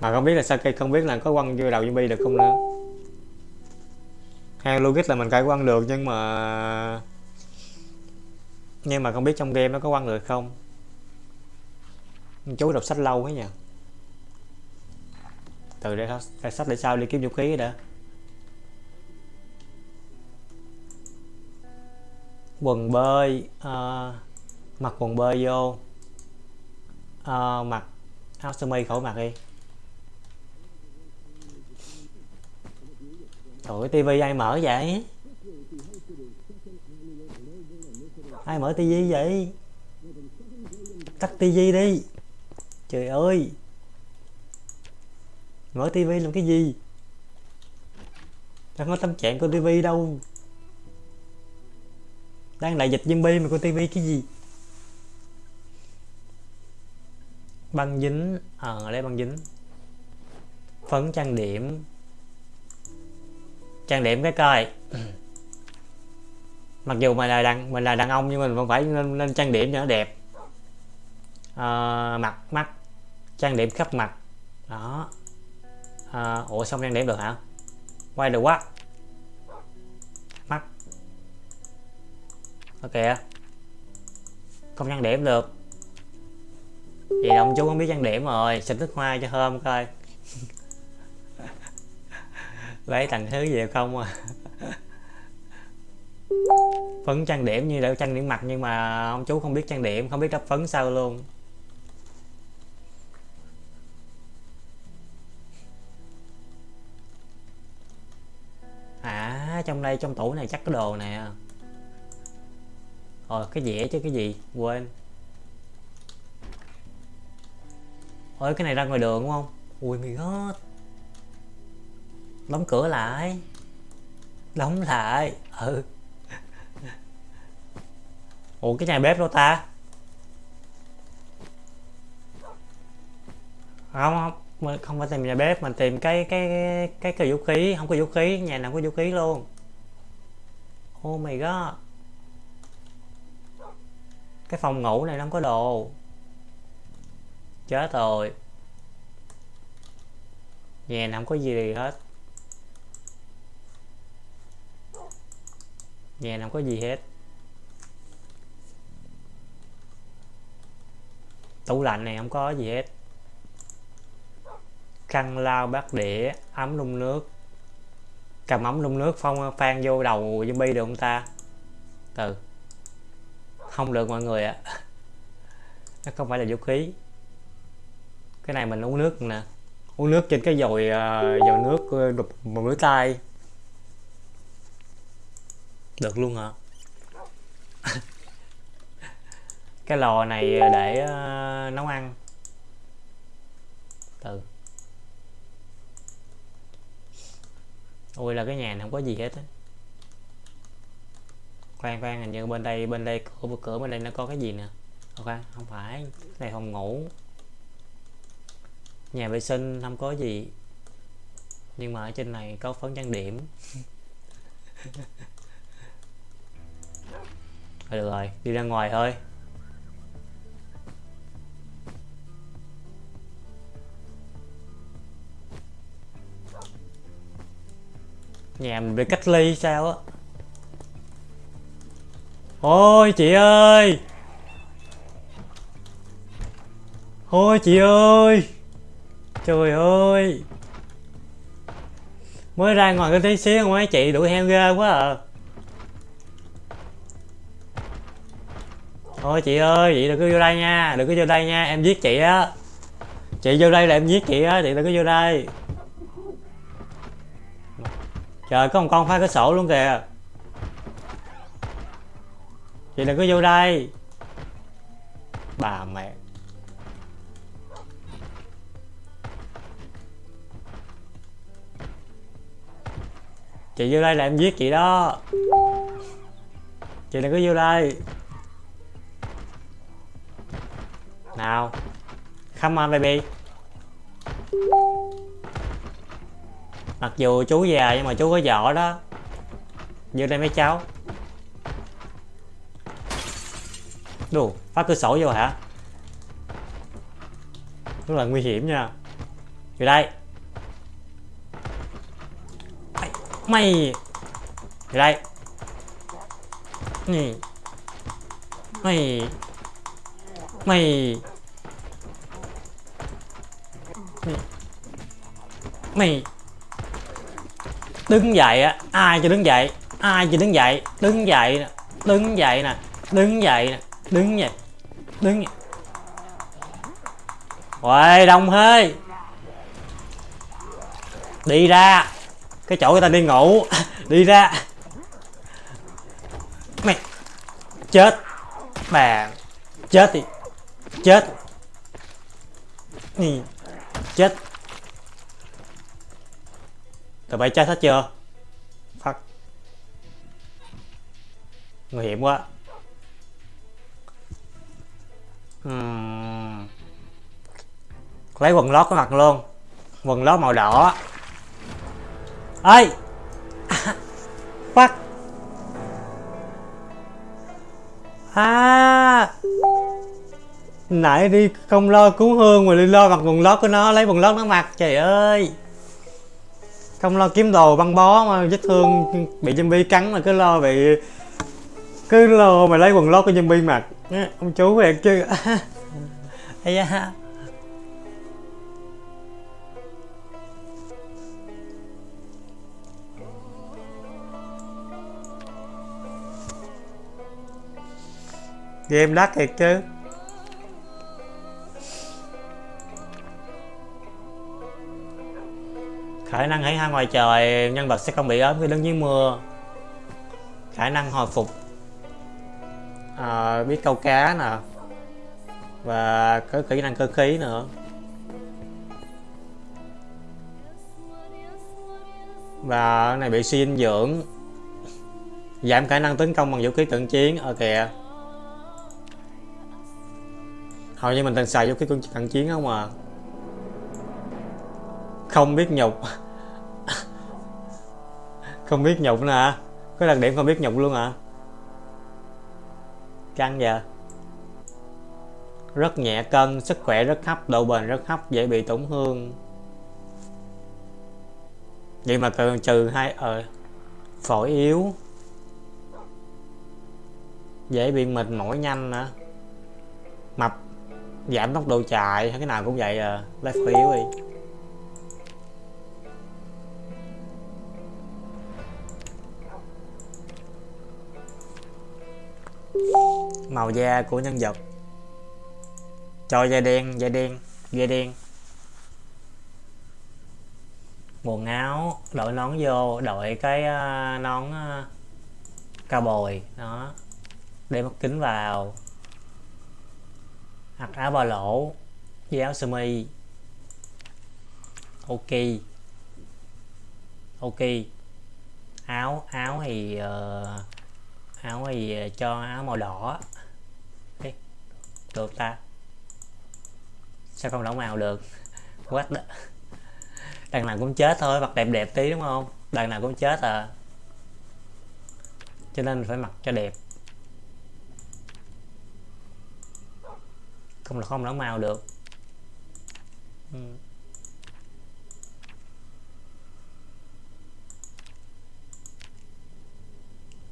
mà không biết là Saki không biết là có quăng vô đầu zombie được không nữa. Theo logic là mình cải quăng được nhưng mà nhưng mà không biết trong game nó có quăng được không. Chú đọc sách lâu quá nhỉ từ đây sách để sao đi kiếm vũ khí đã. Quần bơi uh, mặc quần bơi vô. Uh, mặc áo sơ mi khẩu mặc đi. Trời tivi ai mở vậy? Ai mở tivi vậy? Tắt tivi đi. Trời ơi. Mở tivi làm cái gì? Đang có tâm trạng coi tivi đâu. Đang đại dịch zombie mà coi tivi cái gì? Băng dính ờ à, đây băng dính. Phấn trang điểm trang điểm cái coi. Mặc dù mình là đàn mình là đàn ông nhưng mình vẫn phải nên, nên trang điểm cho nó đẹp. À, mặt mắt trang điểm khắp mặt. Đó. À, ủa xong trang điểm được hả? Quay được quá. Mắt. Ok không trang điểm được. Vậy đồng chú không biết trang điểm rồi. Xịt nước hoa cho thơm coi. lấy thành thứ gì không à? Phấn trang điểm như là trang điểm mặt nhưng mà ông chú không biết trang điểm, không biết đắp phấn sao luôn. À trong đây, trong tủ này chắc có đồ nè. Rồi cái dĩa chứ, cái gì? Quên. Ôi, cái này ra ngoài đường đúng không? Ui mày god đóng cửa lại. Đóng lại. Ừ. Ủa, cái nhà bếp đâu ta? Không không. Mình không phải tìm nhà bếp, mình tìm cái cái cái cái vũ khí. Không có vũ khí, nhà nào có vũ khí luôn. Oh my god. Cái phòng ngủ này nó không có đồ. Chết rồi. Nhà nào không có gì hết. Nhà nào không có gì hết. Tủ lạnh này không có gì hết. Khăn lau bát đĩa ấm đun nước. Cầm ấm đun nước phong phan vô đầu zombie được không ta? Từ. Không được mọi người ạ. Nó không phải là vũ khí. Cái này mình uống nước nè. Uống nước trên cái dồi uh, dồi nước ờ, đục một mũi tay được luôn hả? Cái lò này để uh, nấu ăn. Từ. Ôi là cái nhà này không có gì hết á. Khoan khoan hình như bên đây bên đây cửa cửa bên đây nó có cái gì nè? Ờ, ok không phải. Này phòng ngủ. Nhà vệ sinh không có gì. Nhưng mà ở trên này có phấn trang điểm. Thôi được rồi, đi ra ngoài thôi. Nhà mình bị cách ly sao á? Ôi, chị ơi! Ôi, chị ơi! Trời ơi! Mới ra ngoài cái tí xíu mấy chị đuổi heo ghê quá à. Thôi chị ơi, chị đừng có vô đây nha, đừng có vô đây nha, em giết chị á. Chị vô đây là em giết chị á, chị đừng có vô đây. Trời, có một con phá cửa sổ luôn kìa. Chị đừng có vô đây. Bà mẹ. Chị vô đây là em giết chị đó. Chị đừng có vô đây. Nào come on baby. Mặc dù chú già nhưng mà chú có vợ đó. Vô đây mấy cháu. Đù, phá cửa sổ vô hả? Rất là nguy hiểm nha. Vô đây. Mày. Vô đây. Nè mày mày mày đứng dậy á, ai cho đứng dậy? Ai cho đứng dậy? Đứng dậy nè, đứng dậy nè, đứng dậy nè, đứng dậy đứng dậy. Uầy, đông thế. Đi ra. Cái chỗ người ta đi ngủ. Đi ra. Mày Chết. Bà. Chết đi. Chết. Chết. Tụi bay chết hết chưa? Phát, Nguy hiểm quá. Uhm. Lấy quần lót có mặt luôn. Quần lót màu đỏ. Ơi phát, À! Nãy đi không lo cứu hương mà đi lo mặc quần lót của nó, Lấy quần lót nó mặc, trời ơi. Không lo kiếm đồ băng bó mà vết thương bị zombie cắn mà cứ lo bị cứ lo mà lấy quần lót của zombie mặc. Ông chú về chứ. Ây da. Game đắt thiệt chứ. Khả năng hãy ha ngoài trời nhân vật sẽ không bị ốm khi đứng dưới mưa. Khả năng hồi phục. À, biết câu cá nè. Và có kỹ năng cơ khí nữa. Và này bị suy dinh dưỡng. Giảm khả năng tấn công bằng vũ khí cận chiến. Ở kìa. Hầu như mình từng xài vũ khí cận chiến không à? Không biết nhục. Không biết nhục nè có đặc điểm không biết nhục luôn hả? Căng giờ rất nhẹ cân, sức khỏe rất thấp, độ bền rất thấp, dễ bị tổn thương. Vậy mà cần trừ hai ờ phổi yếu. Dễ bị mệt mỏi nhanh nữa mập, giảm tốc độ chạy hay cái nào cũng vậy à. Lấy phổi yếu đi. Màu da của nhân vật. Cho da đen da đen da đen. Quần áo đội nón vô đội cái ờ, nón ờ, cao bồi đó. Đeo mắt kính vào. Hoặc áo ba lỗ với áo sơ mi. Ok. Ok. Áo áo thì uh, áo gì ờ, cho áo màu đỏ. Được ta. Sao không đỏ màu được? Quá the... đằng nào cũng chết thôi, mặc đẹp đẹp tí, đúng không? Đằng nào cũng chết à. Cho nên phải mặc cho đẹp. Không là không đỏ màu được. Ừ.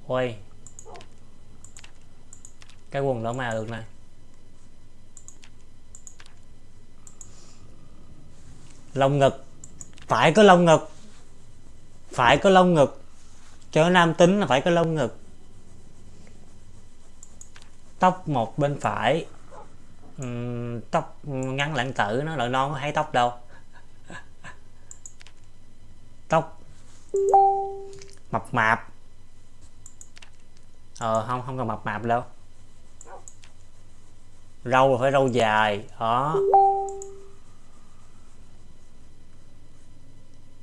ôi cái quần đỏ màu được nè. Lông ngực. Phải có lông ngực. Phải có lông ngực. Cho nam tính là phải có lông ngực. Tóc một bên phải. Uhm, tóc ngắn lãng tử nó lại non có thấy tóc đâu. Tóc mập mạp. Ờ không không cần mập mạp đâu râu là phải râu dài đó.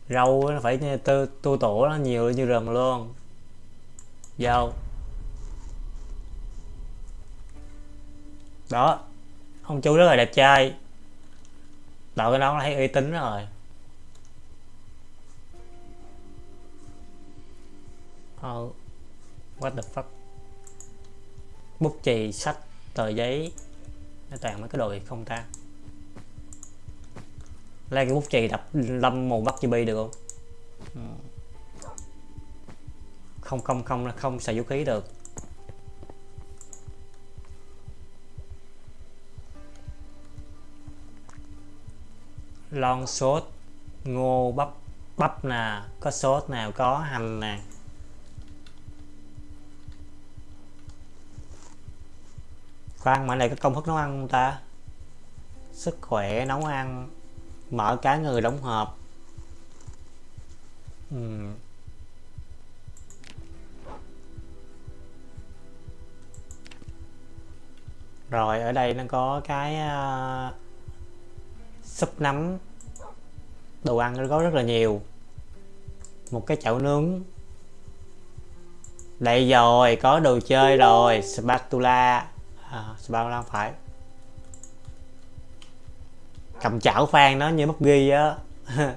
Râu nó phải tu, tu tổ nó nhiều như rừng luôn. Dâu đó. Ông chú rất là đẹp trai. Đội cái đó thấy uy tín rồi. Oh, what the fuck? Bút chì sách tờ giấy nó toàn mấy cái đồ không ta. Lấy cái bút chì đập lâm mù bắt chibi được không? Ừ. Không không không không xài vũ khí được. Lon sốt, ngô bắp bắp nè, có sốt nào, có hành nè. Khoan mà này có công thức nấu ăn không ta? Sức khỏe nấu ăn mở cá người đóng hộp. Uhm. rồi ở đây nó có cái uh, súp nấm. Đồ ăn nó có rất là nhiều. Một cái chảo nướng. Đây rồi có đồ chơi rồi spatula à, đang phải? Cầm chảo phan nó như mất ghi á.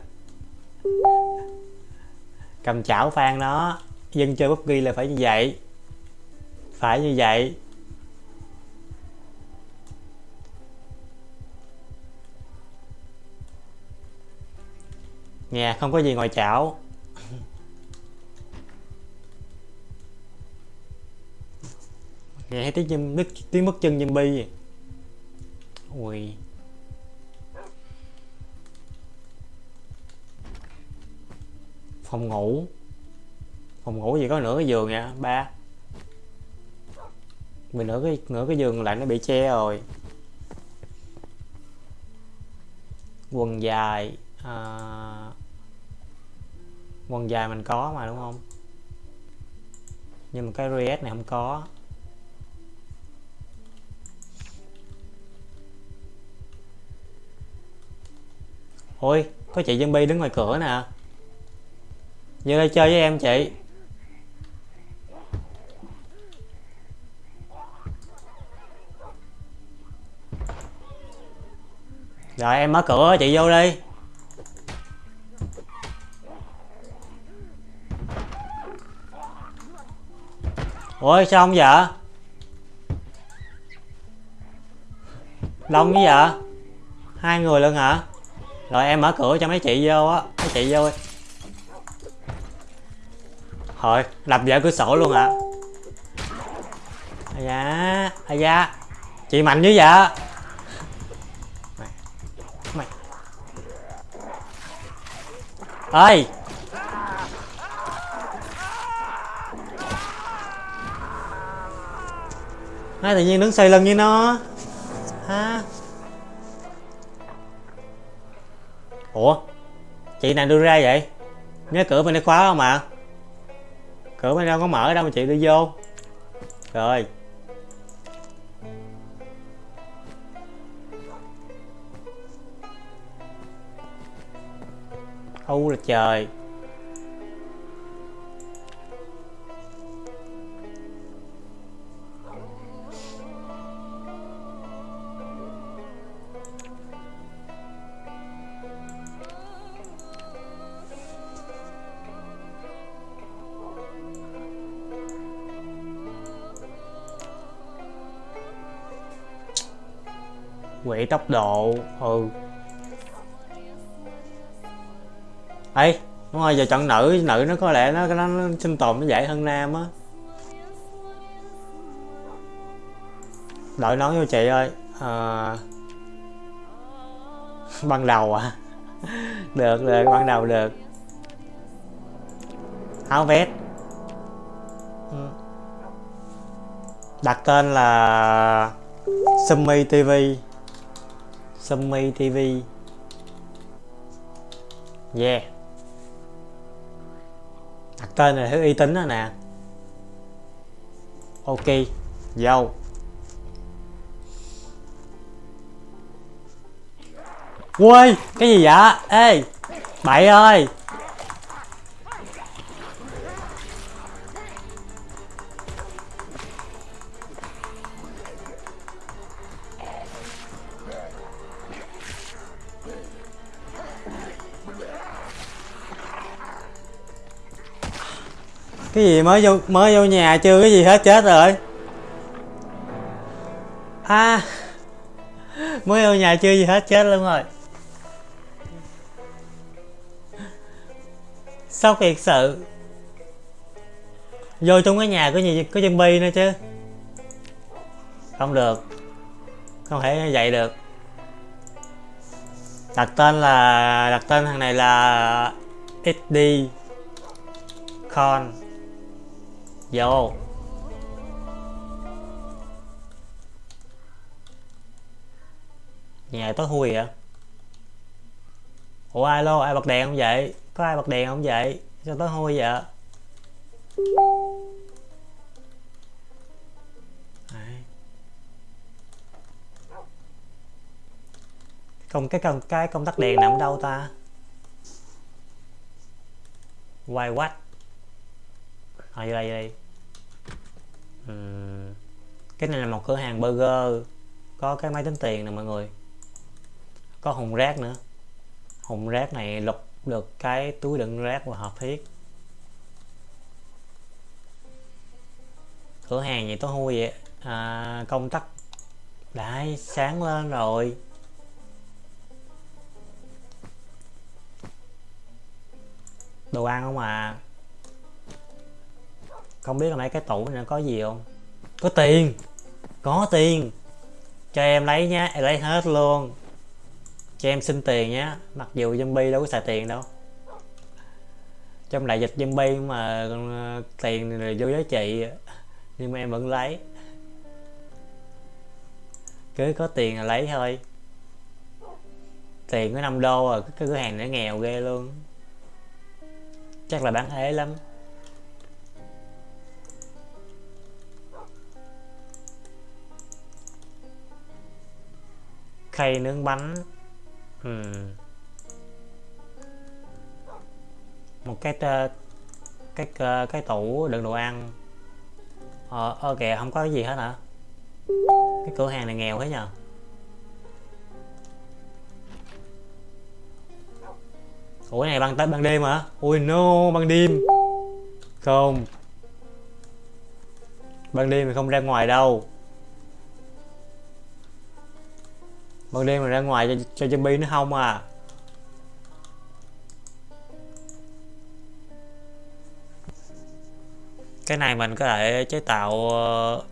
Cầm chảo phan nó dân chơi bút ghi là phải như vậy. Phải như vậy. Nhà không có gì ngoài chảo. Nghe thấy tiếng chim tiếng mất chân zombie ui. Phòng ngủ. Phòng ngủ gì có nửa cái giường nha ba? Mình nửa cái nửa cái giường lại nó bị che rồi. Quần dài à, quần dài mình có mà đúng không? Nhưng mà cái res này không có. Ôi, có chị zombie đứng ngoài cửa nè. Vô đây chơi với em, chị. Rồi, em mở cửa, chị vô đi. Ôi, sao không dạ? vợ đông với vậy hai người luôn hả? Rồi, em mở cửa cho mấy chị vô á. Mấy chị vô đi. Thôi đập vợ cửa sổ luôn ạ. À da à da. Chị mạnh dữ vợ. Mày mày ơi Nói tự nhiên đứng xoay lưng với nó. Ha ủa? Chị này đưa ra vậy? Nhớ cửa bên đây khóa không ạ? Cửa bên đâu có mở đâu mà chị đi vô. Rồi. U là trời. Tốc độ ừ. Ấy đúng rồi giờ chọn nữ nữ nó có lẽ nó nó, nó sinh tồn nó dễ hơn nam á. Đội nói vô chị ơi à... ban đầu à? Được được ban đầu được. Áo vest. Ừ. Đặt tên là Summy TV Summy TV Yeah. Đặt tên là thứ uy tín đó nè. Ok, Vô. Ui Cái gì vậy? Ê, Bậy ơi. Cái gì, mới vô mới vô nhà chưa cái gì hết chết rồi. À mới vô nhà chưa gì hết chết luôn rồi. Sốc thiệt sự? Vô trong cái nhà có gì, có zombie nữa chứ? Không được. Không thể dậy được. Đặt tên là, đặt tên thằng này là XD con vô. Nhà tối thui vậy à? ủa alo ai bật đèn không vậy? Có ai bật đèn không vậy? Sao tối hôi vậy? Công, cái công cái công tắc đèn nằm đâu ta? Quay quách ở đây đây uhm. cái này là một cửa hàng burger có cái máy tính tiền nè mọi người. Có hùng rác nữa. Hùng rác này lục được cái túi đựng rác và hợp thiết. Cửa hàng gì tối hôi vậy? À, công tắc đấy sáng lên rồi. Đồ ăn không à? Không biết là mấy cái tủ này có gì không? Có tiền. Có tiền. Cho em lấy nhá, em lấy hết luôn. Cho em xin tiền nhá, mặc dù zombie đâu có xài tiền đâu. Trong đại dịch zombie mà ờ, tiền là vô giá trị, nhưng mà em vẫn lấy. Cứ có tiền là lấy thôi. Tiền có 5 đô à cái cửa hàng nó nghèo ghê luôn. Chắc là bán ế lắm. Khay nướng bánh. Uhm. một cái cái cái tủ đựng đồ ăn. Ờ, ờ kìa không có cái gì hết hả? Cái cửa hàng này nghèo thế nhờ. Ủa này ban tới ban đêm hả? Ui no ban đêm. Không. Ban đêm thì không ra ngoài đâu. Ban đêm mà ra ngoài cho, cho zombie nó không à. Cái này mình có thể chế tạo ờ,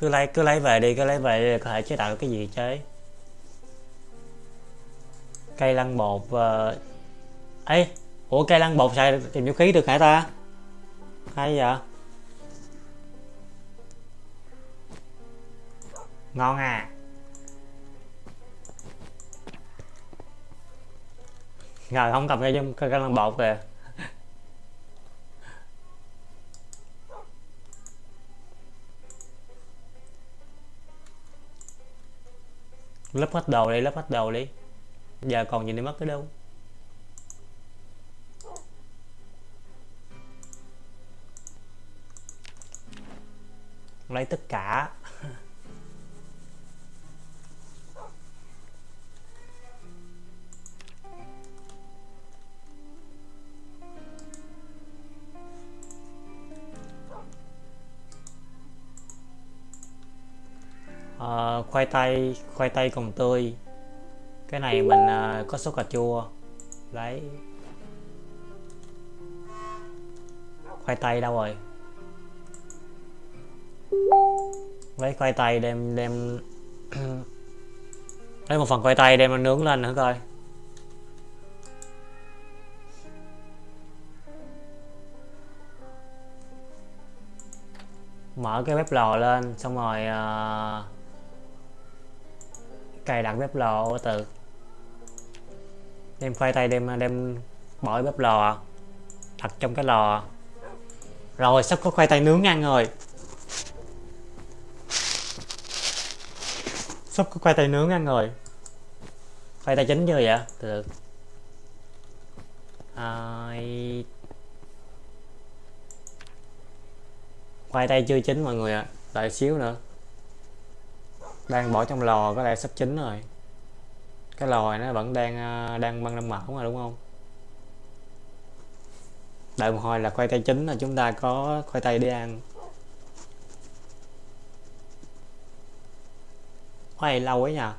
cứ lấy cứ lấy về đi cứ lấy về đi có thể chế tạo cái gì chế cây lăn bột uh... ấy ủa cây lăn bột xài tìm vũ khí được hả ta? Hay vậy? Ngon à. Rồi không cầm cây cái lăn bột kìa lấp hết đồ đi lấp hết đồ đi. Giờ còn gì để mất cái đâu? Lấy tất cả. Uh, khoai tây khoai tây còn tươi. Cái này mình uh, có sốt cà chua. Lấy khoai tây đâu rồi? Lấy khoai tây đem đem lấy một phần khoai tây đem nó nướng lên nữa coi. Mở cái bếp lò lên xong rồi uh, cài đặt bếp lò từ. Đem khoai tây đem đem bỏ bếp lò đặt trong cái lò. Rồi, sắp có khoai tây nướng ăn rồi. Sắp có khoai tây nướng ăn rồi. Khoai tây chín chưa vậy? Từ từ. À... khoai tây chưa chín mọi người ạ. À. đợi xíu nữa đang bỏ trong lò, có lẽ sắp chín rồi. Cái lò này nó vẫn đang à, đang băng đang mẫu mà, đúng không? Đợi một hồi là khoai tây chín là chúng ta có khoai tây để ăn. Khoai lâu ấy nhờ.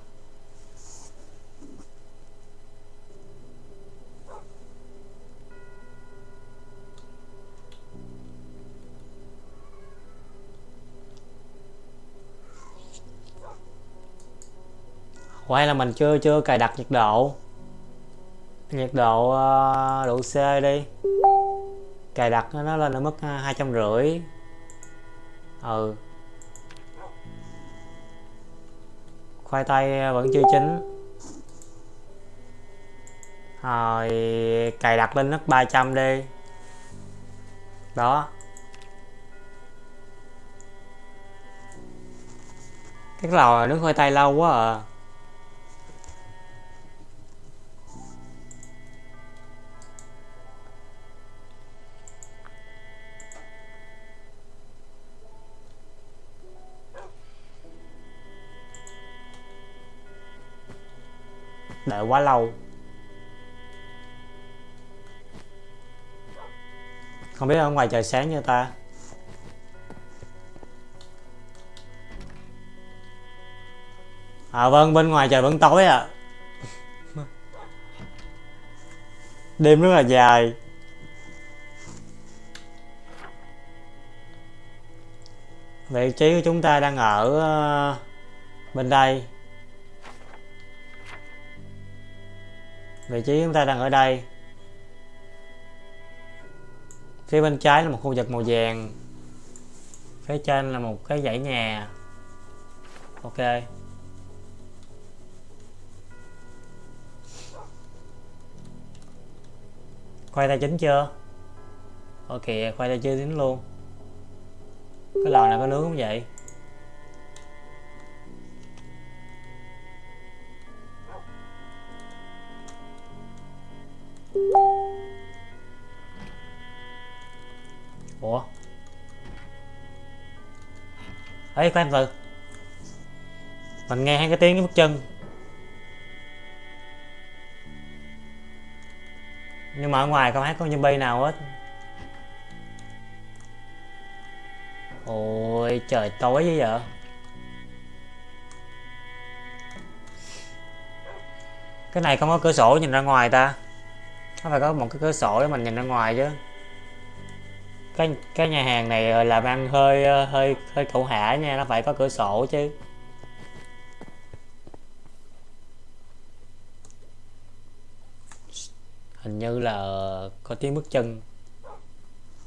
Hay là mình chưa chưa cài đặt nhiệt độ? Nhiệt độ uh, độ C đi. Cài đặt nó lên ở mức ờ, hai trăm rưỡi. Ừ. Khoai tây ờ, vẫn chưa chín. Rồi cài đặt lên mức 300 đi. Đó. Cái lò nướng khoai tây lâu quá à. Quá lâu không biết ở ngoài trời sáng như ta? À vâng bên ngoài trời vẫn tối à đêm rất là dài. Vị trí của chúng ta đang ở ờ, bên đây. Vị trí chúng ta đang ở đây. Phía bên trái là một khu vực màu vàng. Phía trên là một cái dãy nhà. Ok. Khoai tây chín chưa? Ok, khoai tây chưa chín luôn. Cái lò này có nướng không vậy? Ủa? Ấy khoan từ. Mình nghe hai cái tiếng bước chân. Nhưng mà ở ngoài không thấy có zombie nào hết. Ôi, trời, tối như vậy. Cái này không có cửa sổ nhìn ra ngoài ta nó phải có một cái cửa sổ để mình nhìn ra ngoài chứ. Cái cái nhà hàng này ờ, làm ăn hơi ờ, hơi hơi cậu hạ nha, nó phải có cửa sổ chứ. Hình như là có tiếng bước chân.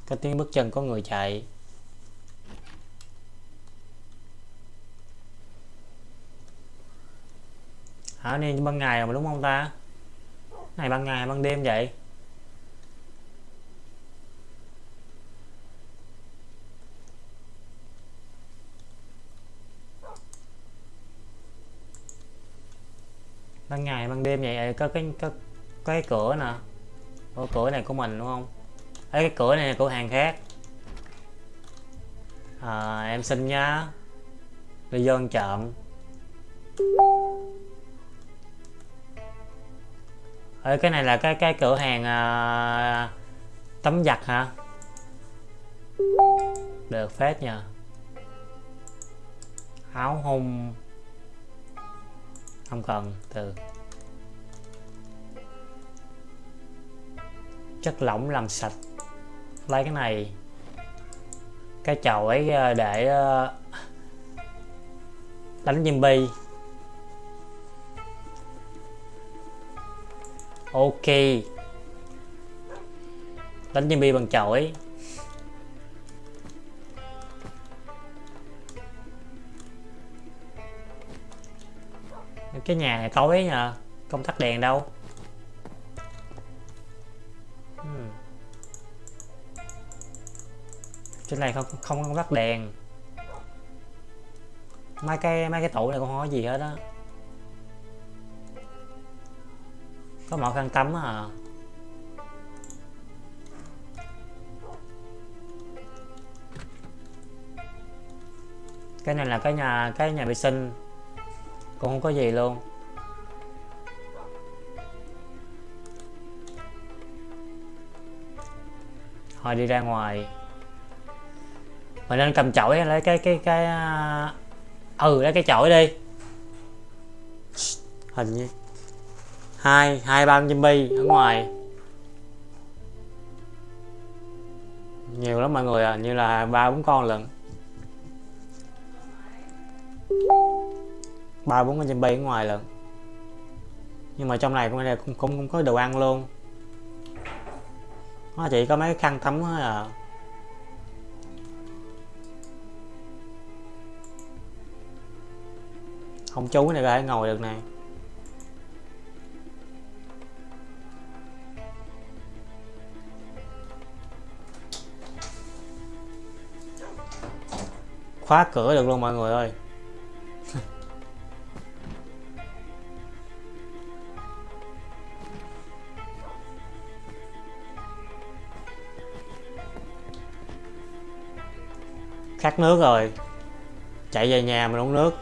Có tiếng bước chân có người chạy. Hả nên ban ngày mà, đúng không ta? Này ban ngày ban đêm vậy? Ban ngày ban đêm vậy? Có cái có, có cái cửa nè. Ủa, cửa này của mình đúng không? Ê, cái cửa này là cửa hàng khác. À, em xin nhá. Đi vô ăn ơi cái này là cái cái cửa hàng à, tấm giặt hả? Được phết nhờ. Áo hung. Không cần từ. Chất lỏng làm sạch. Lấy cái này. Cái chậu ấy à, để à, đánh zombie. Ok. Đánh zombie bằng chổi cái nhà này tối nhờ, không tắt đèn đâu. Hmm. trên này không không không tắt đèn. Mấy cái mấy cái tủ này không có gì hết á. Có một khăn tắm à cái này là cái nhà cái nhà vệ sinh. Cũng không có gì luôn. Thôi đi ra ngoài. Mình nên cầm chổi lấy cái cái cái à, ừ lấy cái chổi đi. Hình như hai hai ba zombie ở ngoài. Nhiều lắm mọi người à như là ba bốn con lận. Ba bốn con zombie ở ngoài lận. Nhưng mà trong này cũng cũng cũng, cũng có đồ ăn luôn. Nó chỉ có mấy khăn tắm thôi à. Không chú này có thể ngồi được này khóa cửa được luôn mọi người ơi. Khát nước rồi. Chạy về nhà mình uống nước.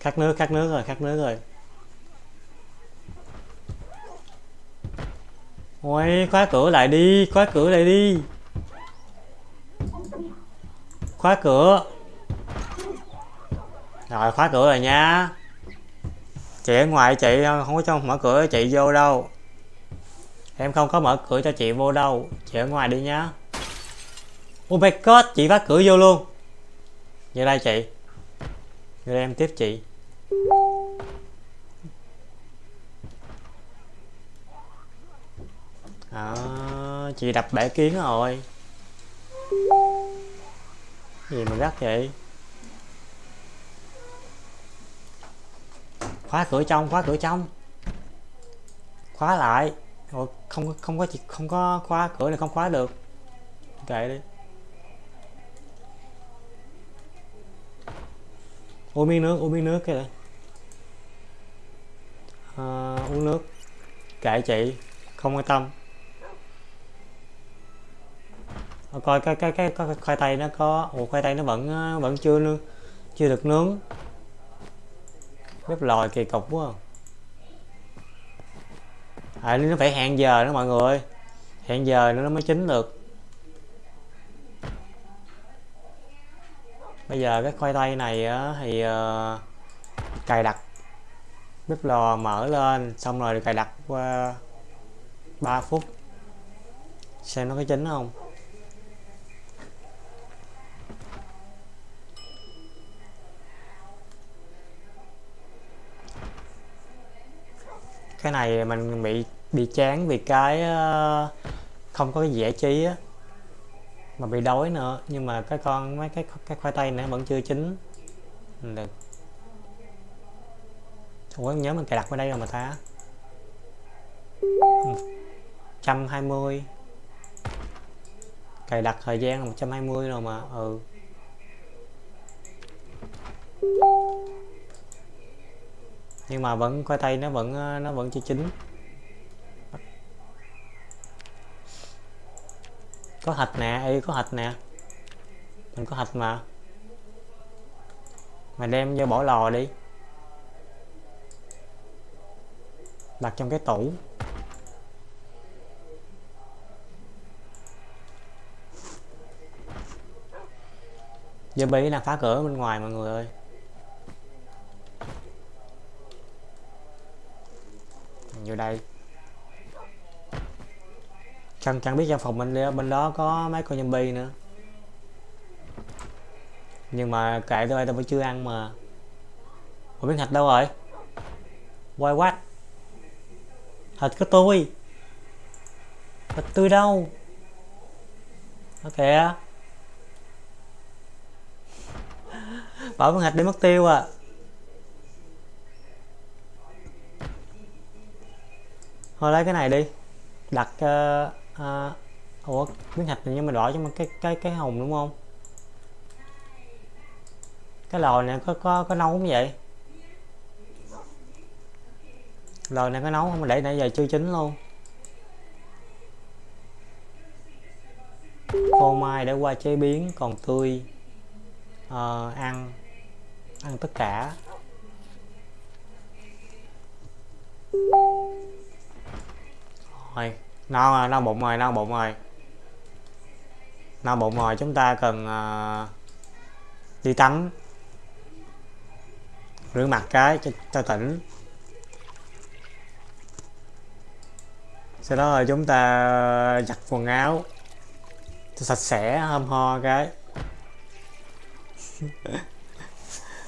Khát nước khát nước rồi, khát nước rồi. Ôi, khóa cửa lại đi, khóa cửa lại đi. Khóa cửa. Rồi, khóa cửa rồi nha. Chị ở ngoài, chị không có cho mở cửa, chị vô đâu. Em không có mở cửa cho chị vô đâu. Chị ở ngoài đi nhá oh my god chị phá cửa vô luôn. Vô đây chị. Vô đây em tiếp chị. À, chị đập bể kiến rồi. Gì mà gắt vậy? Khóa cửa trong khóa cửa trong. Khóa lại. Rồi không không có không có khóa cửa này không khóa được. Kệ đi. Uống miếng nước uống miếng nước cái này à, uống nước. Kệ chị. Không quan tâm. Coi cái cái cái, cái khoai tây nó có. Ủa khoai tây nó vẫn ờ, vẫn chưa nướng chưa được nướng. Bếp lòi kỳ cục quá à. à nó phải hẹn giờ đó mọi người. Hẹn giờ nữa nó mới chín được. Bây giờ cái khoai tây này thì uh, cài đặt. Bếp lò mở lên xong rồi cài đặt qua 3 phút. Xem nó có chín không? Cái này mình bị bị chán vì cái ờ, không có cái giải trí á. Mà bị đói nữa, nhưng mà cái con, mấy cái cái khoai tây này vẫn chưa chín. Được Ủa nhớ mình cài đặt ở đây rồi mà ta. 120 cài đặt thời gian là 120 rồi mà ừ nhưng mà vẫn, khoai tây nó vẫn ờ, nó vẫn chưa chín. Có thịt nè y có thịt nè. Mình có thịt mà. Mà đem vô bỏ lò đi. Đặt trong cái tủ. Zombie đang phá cửa bên ngoài, mọi người ơi. Vô đây. Chẳng chẳng biết trong phòng bên bên đó có mấy con zombie nữa. Nhưng mà kệ tôi tôi vẫn chưa ăn mà. Ủa miếng thịt đâu rồi? Quay quát. Thịt có tôi. Thịt tôi đâu? Nó kìa? Bảo miếng thịt đi mất tiêu à. Thôi lấy cái này đi. Đặt uh, uh, Ủa miếng thạch này nhưng mà đỏ cho cái cái cái hồng đúng không? Cái lò này có có có nấu không vậy? Lò này có nấu không? Để nãy giờ chưa chín luôn. Phô mai đã qua chế biến còn tươi uh, ăn ăn tất cả rồi no rồi no bụng rồi no bụng rồi. No bụng rồi chúng ta cần uh, đi tắm. Rửa mặt cái cho, cho tỉnh. Sau đó là chúng ta giặt quần áo cho sạch sẽ hâm ho cái.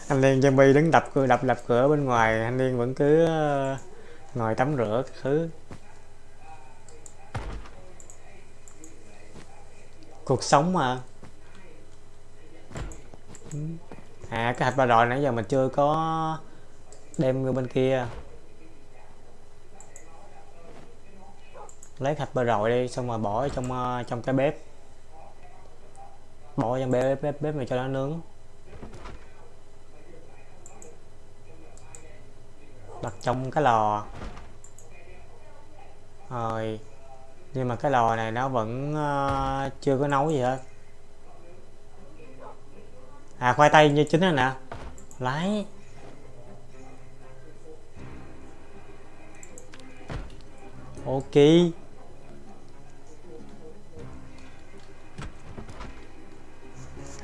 Anh Liên zombie đứng đập cửa đập đập cửa bên ngoài anh Liên vẫn cứ à, ngồi tắm rửa thứ. Cuộc sống mà. Ừ. À cái hạch ba rồi nãy giờ mình chưa có đem người bên kia. Lấy hạch ba rồi đi, xong rồi bỏ trong ờ, trong cái bếp. Bỏ trong bếp bếp bếp này cho nó nướng. Đặt trong cái lò. Rồi nhưng mà cái lò này nó vẫn uh, chưa có nấu gì hết. À khoai tây như chính rồi nè. Lái ok.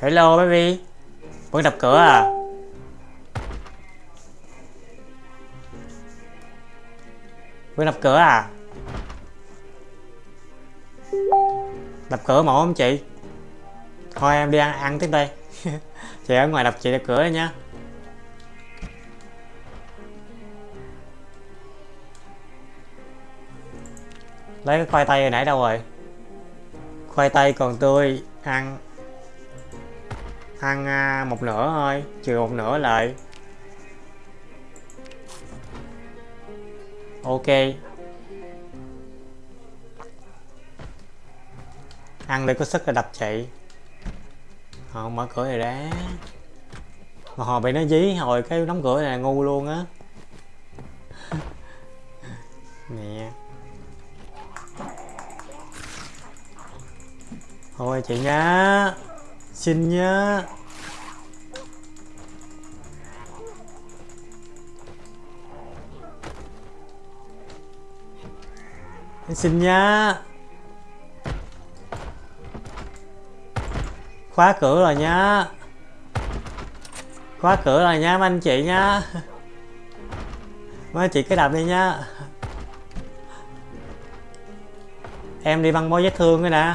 Hello baby. Vẫn đập cửa à? Vẫn đập cửa à? Đập cửa mổ không chị? Thôi em đi ăn ăn tiếp đây. Chị ở ngoài đập chị đập cửa nha. Lấy cái khoai tây hồi nãy đâu rồi? Khoai tây còn tươi, ăn ăn à, một nửa thôi, trừ một nửa lại. Ok. Ăn để có sức là đập chị. Họ mở cửa này ra mà họ bị nó dí, hồi cái đóng cửa này ngu luôn á. Nè. Thôi chị nhá. Xin nhá. Xin nhá. Khóa cửa rồi nhá. Khóa cửa rồi nha anh chị nhá. Mấy anh chị cứ đạp đi nhá. Em đi băng bó vết thương cái nè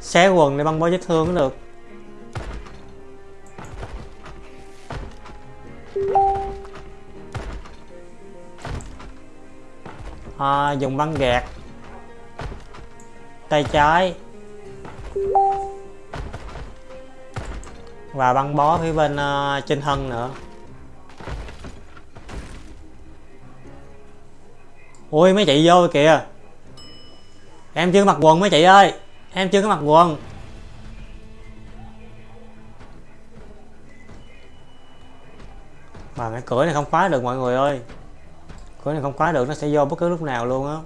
xé quần để băng bó vết thương cũng được. À, dùng băng gạt tay trái. Và băng bó phía bên uh, trên thân nữa. Ui mấy chị vô kìa. Em chưa mặc quần mấy chị ơi. Em chưa có mặc quần. Mà cái cửa này không khóa được mọi người ơi. Cửa này không khóa được nó sẽ vô bất cứ lúc nào luôn á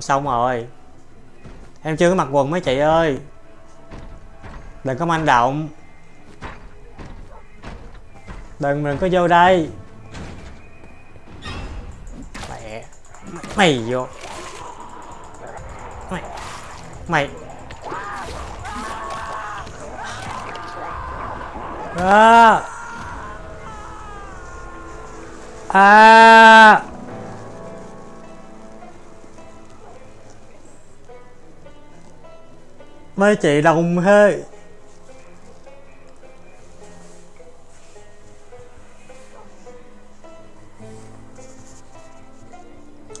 xong rồi. Em chưa có mặc quần mấy chị ơi. Đừng có manh động. Đừng đừng có vô đây. Mẹ, mày vô. Mày mày. À. À. mấy chị đồng hê.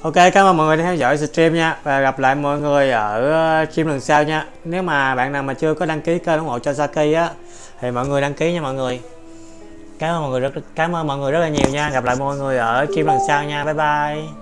Ok, cảm ơn mọi người đã theo dõi stream nha. Và gặp lại mọi người ở ờ, stream lần sau nha. Nếu mà bạn nào mà chưa có đăng ký kênh ủng hộ cho Saki á Thì mọi người đăng ký nha mọi người. Cảm ơn mọi người rất cảm ơn mọi người rất là nhiều nha. Gặp lại mọi người ở stream lần sau nha. Bye bye.